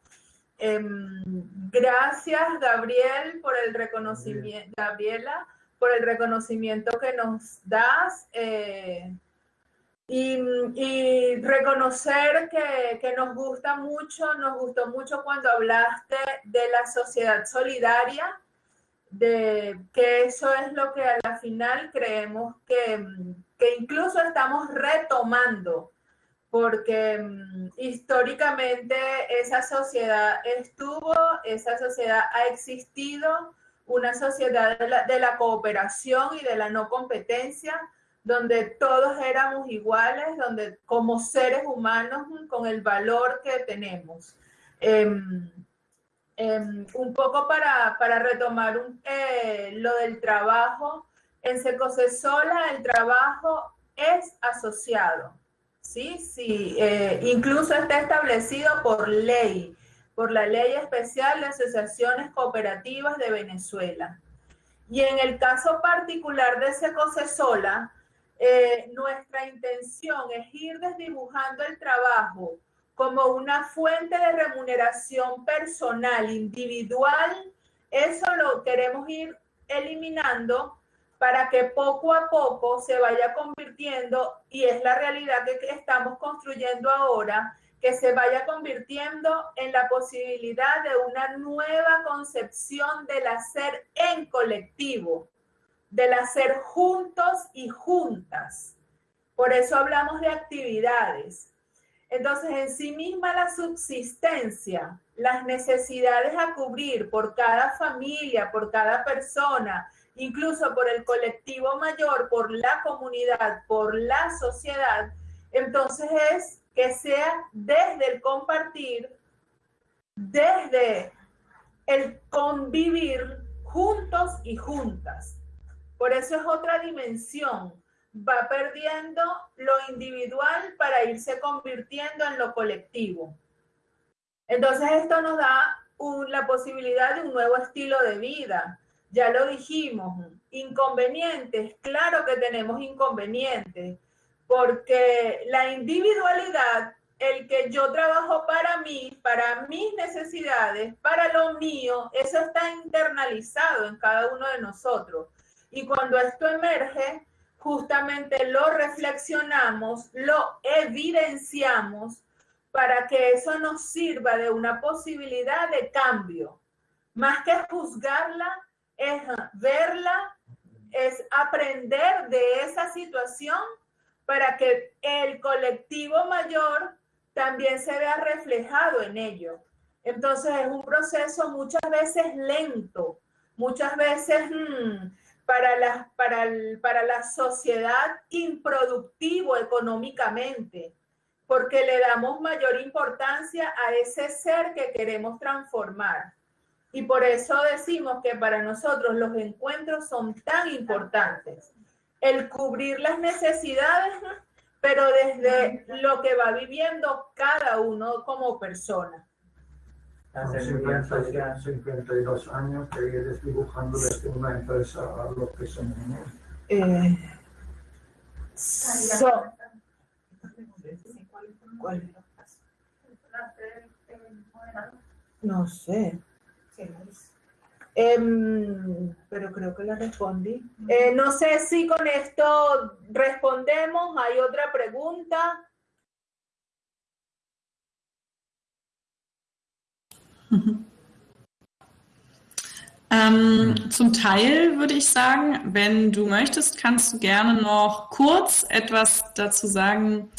Em, gracias, Gabriel, por el reconocimiento, Gabriela, por el reconocimiento que nos das. Eh, y, reconocer que, que, nos gusta mucho, nos gustó mucho cuando hablaste de la sociedad solidaria, de que eso es lo que a la final creemos que, que incluso estamos retomando, porque históricamente esa sociedad estuvo, esa sociedad ha existido, una sociedad de la, de la cooperación y de la no competencia, donde todos éramos iguales, donde como seres humanos con el valor que tenemos. Em, em, un poco para, para retomar eh, lo del trabajo, en Sola el trabajo es asociado. Sí, sí, eh, incluso está establecido por ley, por la Ley Especial de Asociaciones Cooperativas de Venezuela. Y en el caso particular de Secosesola, eh, nuestra intención es ir desdibujando el trabajo como una fuente de remuneración personal, individual. Eso lo queremos ir eliminando para que poco a poco se vaya convirtiendo, y es la realidad que estamos construyendo ahora, que se vaya convirtiendo en la posibilidad de una nueva concepción del hacer en colectivo, del hacer juntos y juntas. Por eso hablamos de actividades. Entonces, en sí misma la subsistencia, las necesidades a cubrir por cada familia, por cada persona, incluso por el colectivo mayor, por la comunidad, por la sociedad, entonces es que sea desde el compartir, desde el convivir juntos y juntas. Por eso es otra dimensión. Va perdiendo lo individual para irse convirtiendo en lo colectivo. Entonces esto nos da la posibilidad de un nuevo estilo de vida, ya lo dijimos, inconvenientes, claro que tenemos inconvenientes, porque la individualidad, el que yo trabajo para mí, para mis necesidades, para lo mío, eso está internalizado en cada uno de nosotros. Y cuando esto emerge, justamente lo reflexionamos, lo evidenciamos para que eso nos sirva de una posibilidad de cambio. Más que juzgarla, es verla, es aprender de esa situación para que el colectivo mayor también se vea reflejado en ello. Entonces es un proceso muchas veces lento, muchas veces hmm, para, la, para, para la sociedad improductivo económicamente, porque le damos mayor importancia a ese ser que queremos transformar. Y por eso decimos que para nosotros los encuentros son tan importantes. El cubrir las necesidades, pero desde lo que va viviendo cada uno como persona. Hace 52 años que vienes dibujando desde una empresa a lo que somos. Eh, No sé. Em, pero creo que la respondí. Eh, no sé si con esto respondemos. ¿Hay otra pregunta? Ähm, zum Teil würde ich sagen, wenn du möchtest, kannst du gerne noch kurz etwas dazu sagen,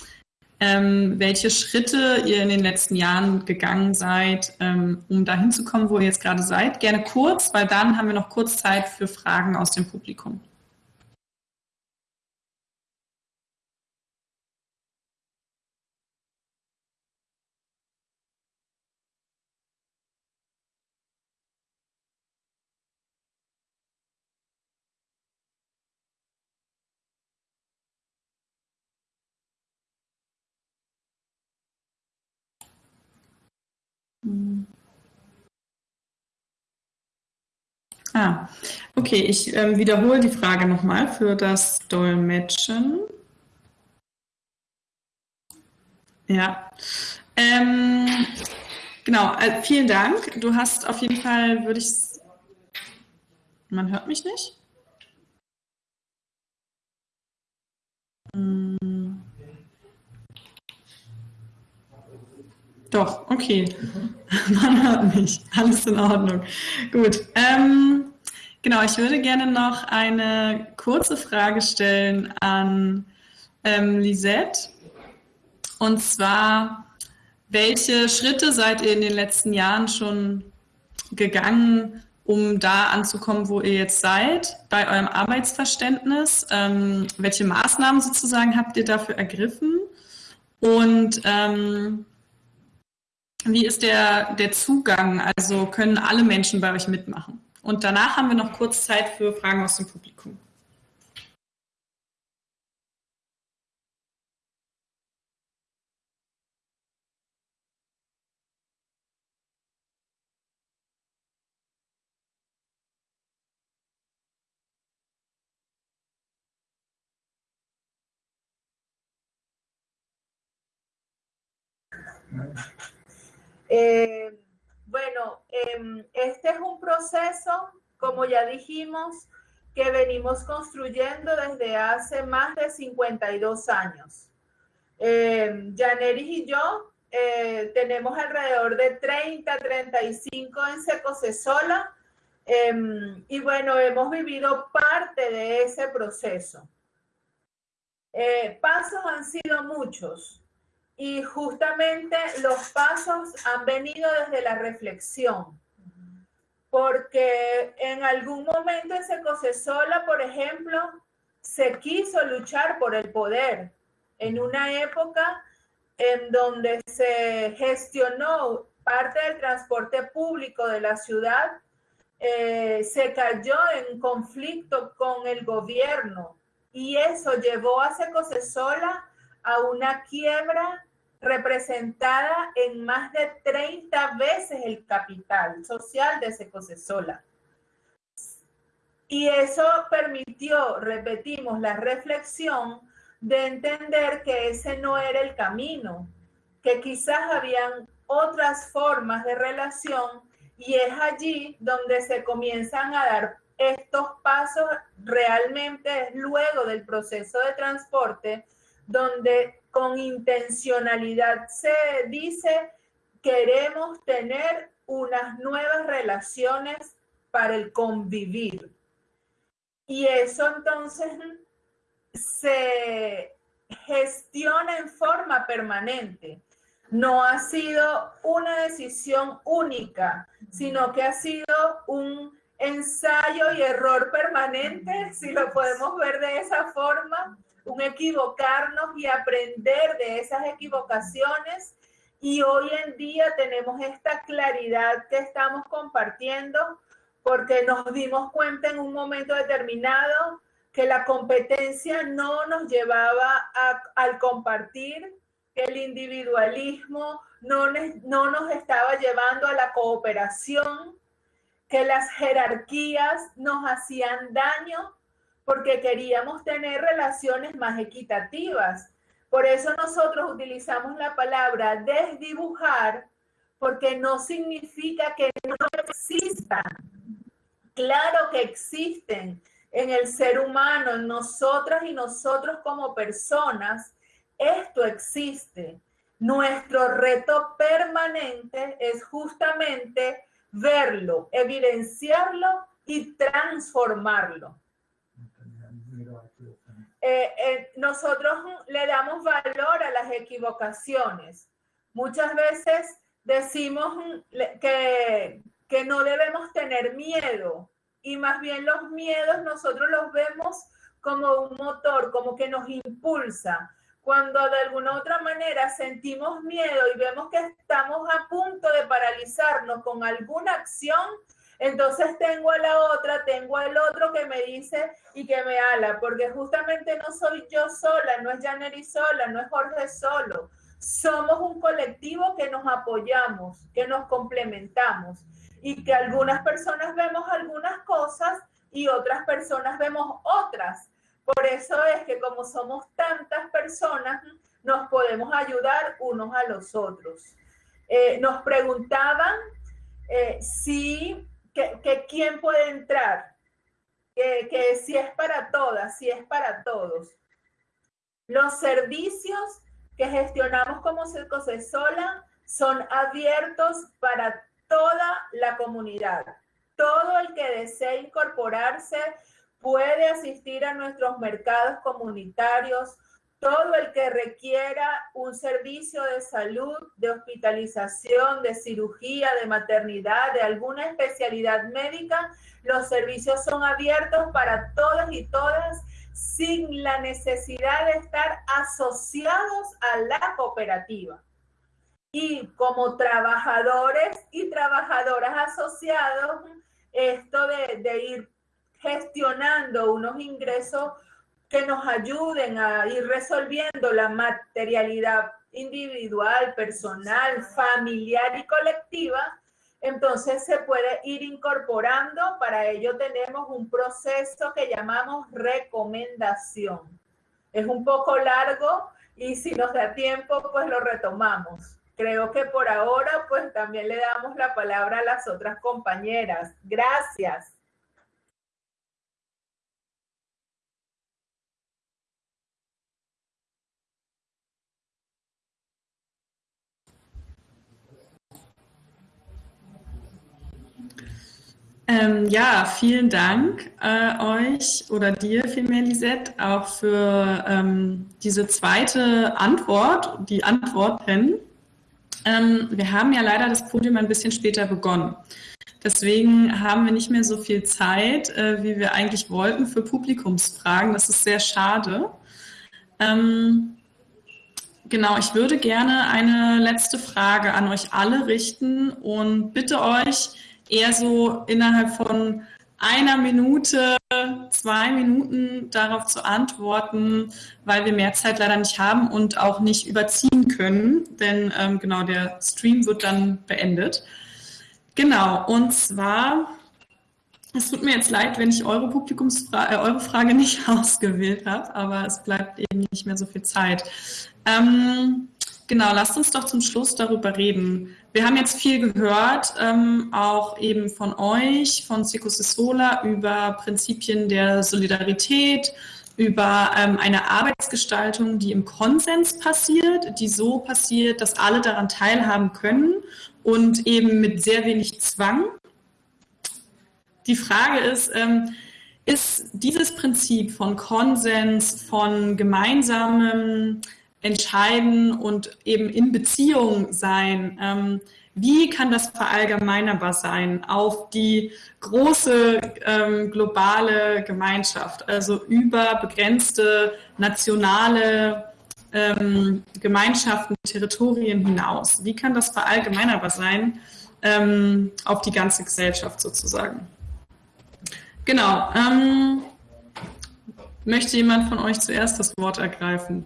ähm, welche Schritte ihr in den letzten Jahren gegangen seid, ähm, um dahin zu kommen, wo ihr jetzt gerade seid. Gerne kurz, weil dann haben wir noch kurz Zeit für Fragen aus dem Publikum. Ah, okay, ich ähm, wiederhole die Frage nochmal für das Dolmetschen. Ja, ähm, genau, äh, vielen Dank. Du hast auf jeden Fall, würde ich, man hört mich nicht? Hm. Doch, okay. Man hört mich. Alles in Ordnung. Gut. Ähm, genau, ich würde gerne noch eine kurze Frage stellen an ähm, Lisette. Und zwar, welche Schritte seid ihr in den letzten Jahren schon gegangen, um da anzukommen, wo ihr jetzt seid, bei eurem Arbeitsverständnis? Ähm, welche Maßnahmen sozusagen habt ihr dafür ergriffen? Und ähm, wie ist der, der Zugang? Also können alle Menschen bei euch mitmachen? Und danach haben wir noch kurz Zeit für Fragen aus dem Publikum. Eh, bueno, em, este es un proceso, como ya dijimos, que venimos construyendo desde hace más de 52 años. Eh, Janeris y yo eh, tenemos alrededor de 30, 35 en Secosesola eh, y bueno, hemos vivido parte de ese proceso. Eh, pasos han sido muchos y justamente los pasos han venido desde la reflexión. Porque en algún momento en Secosesola, por ejemplo, se quiso luchar por el poder en una época en donde se gestionó parte del transporte público de la ciudad, eh, se cayó en conflicto con el gobierno y eso llevó a Secosesola a una quiebra representada en más de 30 veces el capital social de Secosesola. Y eso permitió, repetimos, la reflexión de entender que ese no era el camino, que quizás habían otras formas de relación y es allí donde se comienzan a dar estos pasos realmente luego del proceso de transporte, donde con intencionalidad se dice queremos tener unas nuevas relaciones para el convivir. Y eso entonces se gestiona en forma permanente. No ha sido una decisión única, sino que ha sido un ensayo y error permanente, si lo podemos ver de esa forma, un equivocarnos y aprender de esas equivocaciones. Y hoy en día tenemos esta claridad que estamos compartiendo porque nos dimos cuenta en un momento determinado que la competencia no nos llevaba al compartir, que el individualismo no, no nos estaba llevando a la cooperación, que las jerarquías nos hacían daño porque queríamos tener relaciones más equitativas. Por eso nosotros utilizamos la palabra desdibujar, porque no significa que no existan. Claro que existen en el ser humano, en nosotras y nosotros como personas, esto existe. Nuestro reto permanente es justamente verlo, evidenciarlo y transformarlo. Eh, eh, nosotros le damos valor a las equivocaciones. Muchas veces decimos que, que no debemos tener miedo y más bien los miedos nosotros los vemos como un motor, como que nos impulsa. Cuando de alguna otra manera sentimos miedo y vemos que estamos a punto de paralizarnos con alguna acción, entonces tengo a la otra, tengo al otro que me dice y que me ala, porque justamente no soy yo sola, no es Janeri sola, no es Jorge solo. Somos un colectivo que nos apoyamos, que nos complementamos y que algunas personas vemos algunas cosas y otras personas vemos otras. Por eso es que como somos tantas personas, nos podemos ayudar unos a los otros. Eh, nos preguntaban eh, si, que, quién puede entrar, que, que si es para todas, si es para todos. Los servicios que gestionamos como Sola son abiertos para toda la comunidad. Todo el que desee incorporarse puede asistir a nuestros mercados comunitarios. Todo el que requiera un servicio de salud, de hospitalización, de cirugía, de maternidad, de alguna especialidad médica, los servicios son abiertos para todos y todas sin la necesidad de estar asociados a la cooperativa. Y como trabajadores y trabajadoras asociados, esto de, ir gestionando unos ingresos que nos ayuden a ir resolviendo la materialidad individual, personal, familiar y colectiva, entonces se puede ir incorporando. Para ello tenemos un proceso que llamamos recomendación. Es un poco largo y si nos da tiempo, pues lo retomamos. Creo que por ahora pues también le damos la palabra a las otras compañeras. Gracias. Ähm, ja, vielen Dank äh, euch oder dir vielmehr, Lisette, auch für ähm, diese zweite Antwort, die Antworten. Ähm, wir haben ja leider das Podium ein bisschen später begonnen. Deswegen haben wir nicht mehr so viel Zeit, äh, wie wir eigentlich wollten für Publikumsfragen. Das ist sehr schade. Ähm, genau, ich würde gerne eine letzte Frage an euch alle richten und bitte euch, eher so innerhalb von einer Minute, zwei Minuten darauf zu antworten, weil wir mehr Zeit leider nicht haben und auch nicht überziehen können, denn ähm, genau der Stream wird dann beendet. Genau, und zwar, es tut mir jetzt leid, wenn ich eure Publikumsfrage, äh, eure Frage nicht ausgewählt habe, aber es bleibt eben nicht mehr so viel Zeit. Ähm, genau, lasst uns doch zum Schluss darüber reden. Wir haben jetzt viel gehört, ähm, auch eben von euch, von Sola, über Prinzipien der Solidarität, über ähm, eine Arbeitsgestaltung, die im Konsens passiert, die so passiert, dass alle daran teilhaben können und eben mit sehr wenig Zwang. Die Frage ist, ähm, ist dieses Prinzip von Konsens, von gemeinsamem entscheiden und eben in Beziehung sein. Ähm, wie kann das verallgemeinerbar sein auf die große ähm, globale Gemeinschaft, also über begrenzte nationale ähm, Gemeinschaften, Territorien hinaus? Wie kann das verallgemeinerbar sein ähm, auf die ganze Gesellschaft sozusagen? Genau. Ähm, möchte jemand von euch zuerst das Wort ergreifen?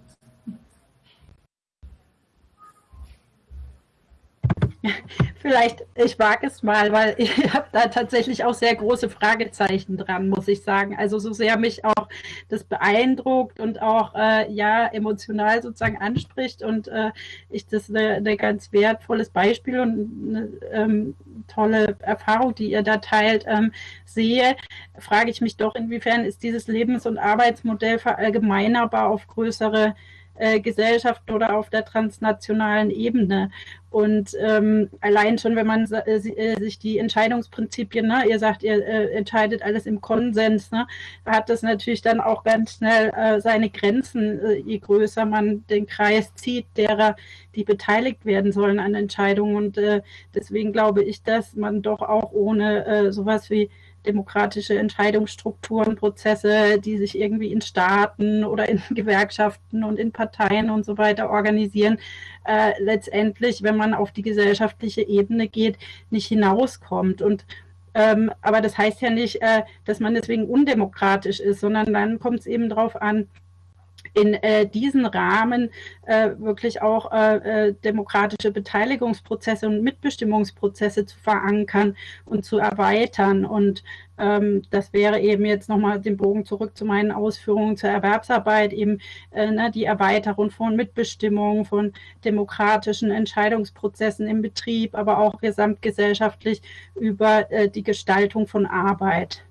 Vielleicht, ich wage es mal, weil ich habe da tatsächlich auch sehr große Fragezeichen dran, muss ich sagen. Also so sehr mich auch das beeindruckt und auch äh, ja emotional sozusagen anspricht und äh, ich das ein eine ganz wertvolles Beispiel und eine ähm, tolle Erfahrung, die ihr da teilt, ähm, sehe, frage ich mich doch, inwiefern ist dieses Lebens- und Arbeitsmodell verallgemeinerbar auf größere äh, Gesellschaft oder auf der transnationalen Ebene. Und ähm, allein schon, wenn man äh, äh, sich die Entscheidungsprinzipien, ne, ihr sagt, ihr äh, entscheidet alles im Konsens, ne, hat das natürlich dann auch ganz schnell äh, seine Grenzen, äh, je größer man den Kreis zieht, derer, die beteiligt werden sollen an Entscheidungen. Und äh, deswegen glaube ich, dass man doch auch ohne äh, sowas wie demokratische Entscheidungsstrukturen, Prozesse, die sich irgendwie in Staaten oder in Gewerkschaften und in Parteien und so weiter organisieren, äh, letztendlich, wenn man auf die gesellschaftliche Ebene geht, nicht hinauskommt. Und ähm, aber das heißt ja nicht, äh, dass man deswegen undemokratisch ist, sondern dann kommt es eben darauf an, in äh, diesen Rahmen äh, wirklich auch äh, äh, demokratische Beteiligungsprozesse und Mitbestimmungsprozesse zu verankern und zu erweitern. Und ähm, das wäre eben jetzt nochmal den Bogen zurück zu meinen Ausführungen zur Erwerbsarbeit, eben äh, ne, die Erweiterung von Mitbestimmung, von demokratischen Entscheidungsprozessen im Betrieb, aber auch gesamtgesellschaftlich über äh, die Gestaltung von Arbeit.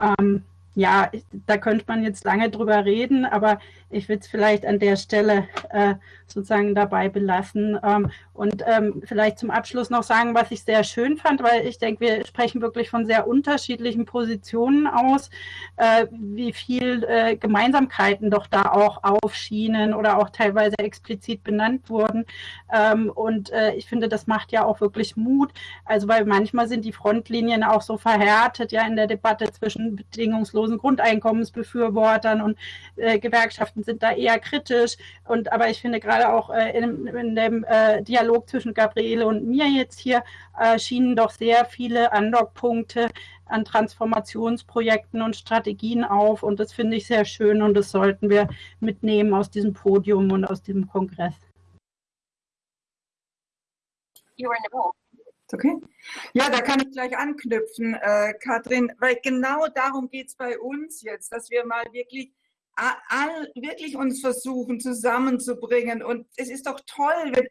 Ähm, ja, da könnte man jetzt lange drüber reden, aber ich würde es vielleicht an der Stelle äh, sozusagen dabei belassen. Ähm, und ähm, vielleicht zum Abschluss noch sagen, was ich sehr schön fand, weil ich denke, wir sprechen wirklich von sehr unterschiedlichen Positionen aus, äh, wie viel äh, Gemeinsamkeiten doch da auch aufschienen oder auch teilweise explizit benannt wurden. Ähm, und äh, ich finde, das macht ja auch wirklich Mut. Also weil manchmal sind die Frontlinien auch so verhärtet, ja, in der Debatte zwischen bedingungslosen Grundeinkommensbefürwortern und äh, Gewerkschaften sind da eher kritisch. Und aber ich finde gerade auch äh, in, in, dem äh, Dialog zwischen Gabriele und mir jetzt hier äh, schienen doch sehr viele Andockpunkte an Transformationsprojekten und Strategien auf. Und das finde ich sehr schön und das sollten wir mitnehmen aus diesem Podium und aus diesem Kongress. Okay. Ja, da kann ich gleich anknüpfen, äh, Katrin, weil genau darum geht es bei uns jetzt, dass wir mal wirklich all, wirklich uns versuchen zusammenzubringen. Und es ist doch toll, wenn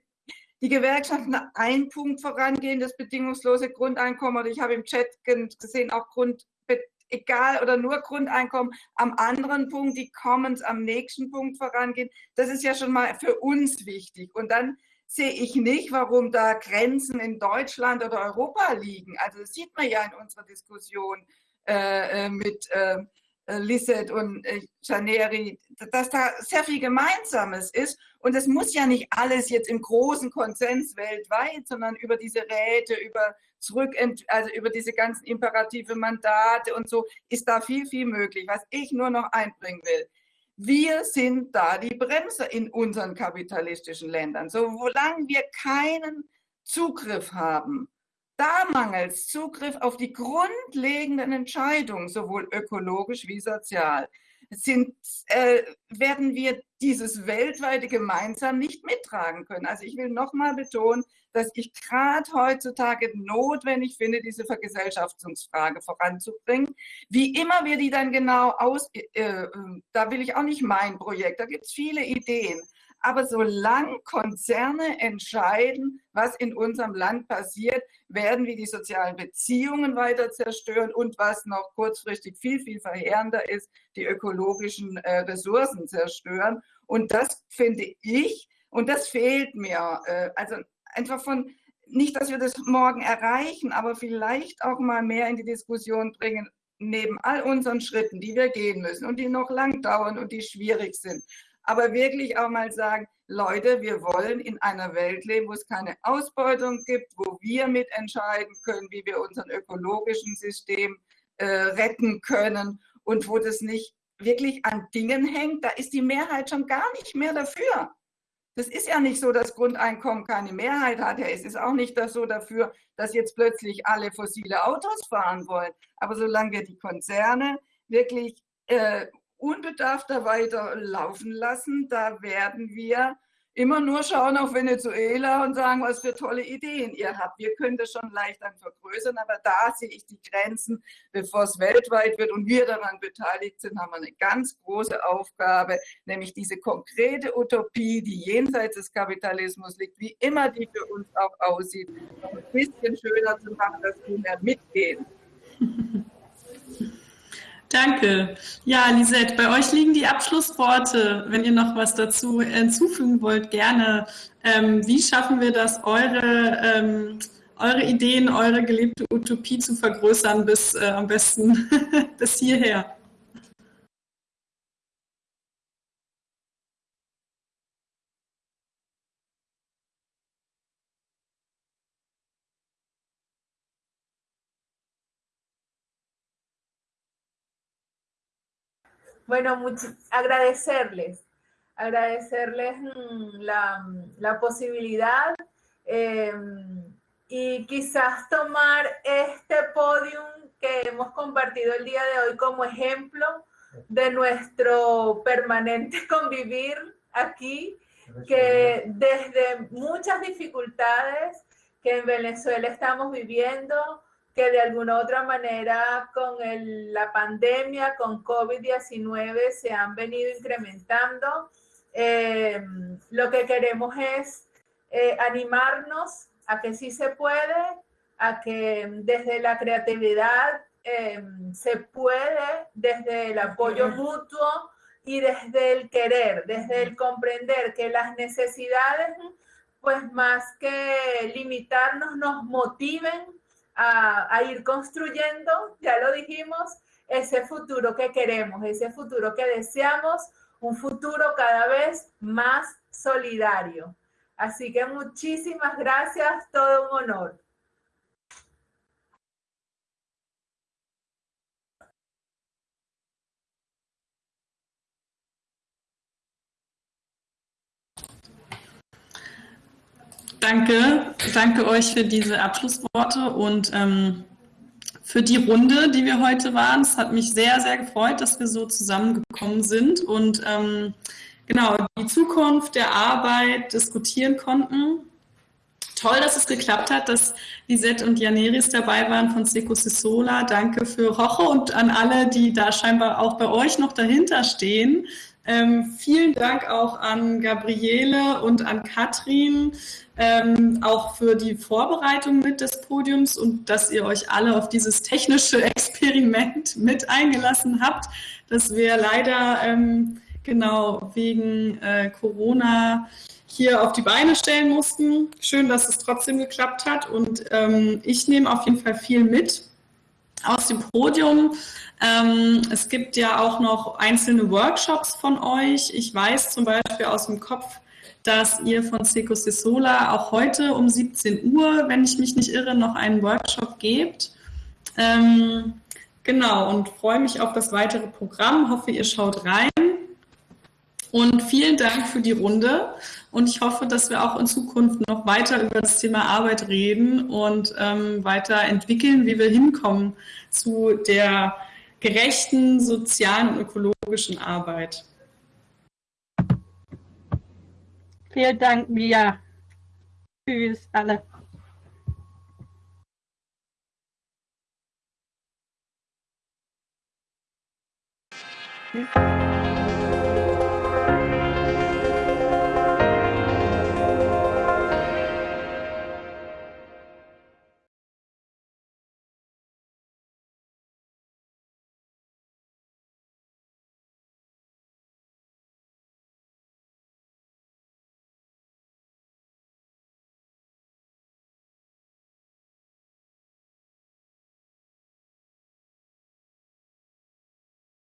die Gewerkschaften einen Punkt vorangehen, das bedingungslose Grundeinkommen, oder ich habe im Chat gesehen, auch Grund, egal oder nur Grundeinkommen, am anderen Punkt die Commons am nächsten Punkt vorangehen. Das ist ja schon mal für uns wichtig. Und dann sehe ich nicht, warum da Grenzen in Deutschland oder Europa liegen. Also das sieht man ja in unserer Diskussion äh, äh mit äh, Lisset und äh, Janeri, dass da sehr viel Gemeinsames ist. Und es muss ja nicht alles jetzt im großen Konsens weltweit, sondern über diese Räte, über zurück, also über diese ganzen imperative Mandate und so ist da viel, viel möglich. Was ich nur noch einbringen will. Wir sind da die Bremse in unseren kapitalistischen Ländern. So, solange wir keinen Zugriff haben da mangelt Zugriff auf die grundlegenden Entscheidungen, sowohl ökologisch wie sozial. Sind, äh, werden wir dieses weltweite gemeinsam nicht mittragen können. Also ich will nochmal betonen, dass ich gerade heutzutage notwendig finde, diese Vergesellschaftungsfrage voranzubringen. Wie immer wir die dann genau aus, äh, äh, da will ich auch nicht mein Projekt, da gibt es viele Ideen. Aber solange Konzerne entscheiden, was in unserem Land passiert, werden wir die sozialen Beziehungen weiter zerstören und was noch kurzfristig viel, viel verheerender ist, die ökologischen äh, Ressourcen zerstören. Und das finde ich, und das fehlt mir, äh, also einfach von, nicht, dass wir das morgen erreichen, aber vielleicht auch mal mehr in die Diskussion bringen, neben all unseren Schritten, die wir gehen müssen und die noch lang dauern und die schwierig sind aber wirklich auch mal sagen, Leute, wir wollen in einer Welt leben, wo es keine Ausbeutung gibt, wo wir mitentscheiden können, wie wir unseren ökologischen System äh, retten können und wo das nicht wirklich an Dingen hängt, da ist die Mehrheit schon gar nicht mehr dafür. Das ist ja nicht so, dass Grundeinkommen keine Mehrheit hat. Ja, es ist auch nicht das so dafür, dass jetzt plötzlich alle fossile Autos fahren wollen. Aber solange wir die Konzerne wirklich äh, unbedarfter weiter laufen lassen, da werden wir immer nur schauen auf Venezuela und sagen, was für tolle Ideen ihr habt. Wir können das schon leicht dann vergrößern, aber da sehe ich die Grenzen, bevor es weltweit wird und wir daran beteiligt sind, haben wir eine ganz große Aufgabe, nämlich diese konkrete Utopie, die jenseits des Kapitalismus liegt, wie immer die für uns auch aussieht, ein bisschen schöner zu machen, dass wir mehr mitgehen. Danke. Ja, Lisette, bei euch liegen die Abschlussworte. Wenn ihr noch was dazu hinzufügen wollt, gerne. Ähm, wie schaffen wir das, eure, ähm, eure Ideen, eure gelebte Utopie zu vergrößern bis äh, am besten bis hierher? Bueno, agradecerles, agradecerles mm, la, posibilidad em, y quizás tomar este podium que hemos compartido el día de hoy como ejemplo de nuestro permanente convivir aquí, que desde muchas dificultades que en Venezuela estamos viviendo, que de alguna otra manera con la pandemia, con COVID-19 se han venido incrementando. Eh, lo que queremos es eh, animarnos a que sí se puede, a que desde la creatividad eh, se puede, desde el apoyo mutuo y desde el querer, desde el comprender que las necesidades, pues más que limitarnos, nos motiven a, ir construyendo, ya lo dijimos, ese futuro que queremos, ese futuro que deseamos, un futuro cada vez más solidario. Así que muchísimas gracias, todo un honor. Danke, danke euch für diese Abschlussworte und ähm, für die Runde, die wir heute waren. Es hat mich sehr, sehr gefreut, dass wir so zusammengekommen sind und ähm, genau die Zukunft der Arbeit diskutieren konnten. toll, dass es geklappt hat, dass Lisette und Janeris dabei waren von Seco Sisola. Danke für Roche und an alle, die da scheinbar auch bei euch noch dahinter stehen. Ähm, vielen Dank auch an Gabriele und an Katrin, ähm, auch für die Vorbereitung mit des Podiums und dass ihr euch alle auf dieses technische Experiment mit eingelassen habt, das wir leider ähm, genau wegen äh, Corona hier auf die Beine stellen mussten. Schön, dass es trotzdem geklappt hat und ähm, ich nehme auf jeden Fall viel mit aus dem Podium. Ähm, es gibt ja auch noch einzelne Workshops von euch. Ich weiß zum Beispiel aus dem Kopf, dass ihr von Seco Sola auch heute um 17 Uhr, wenn ich mich nicht irre, noch einen Workshop gebt. Ähm, genau, und freue mich auf das weitere Programm. Hoffe, ihr schaut rein. Und vielen Dank für die Runde. Und ich hoffe, dass wir auch in Zukunft noch weiter über das Thema Arbeit reden und ähm, weiter entwickeln, wie wir hinkommen zu der gerechten sozialen und ökologischen Arbeit. Vielen Dank, Mia. Tschüss, alle. Tschüss.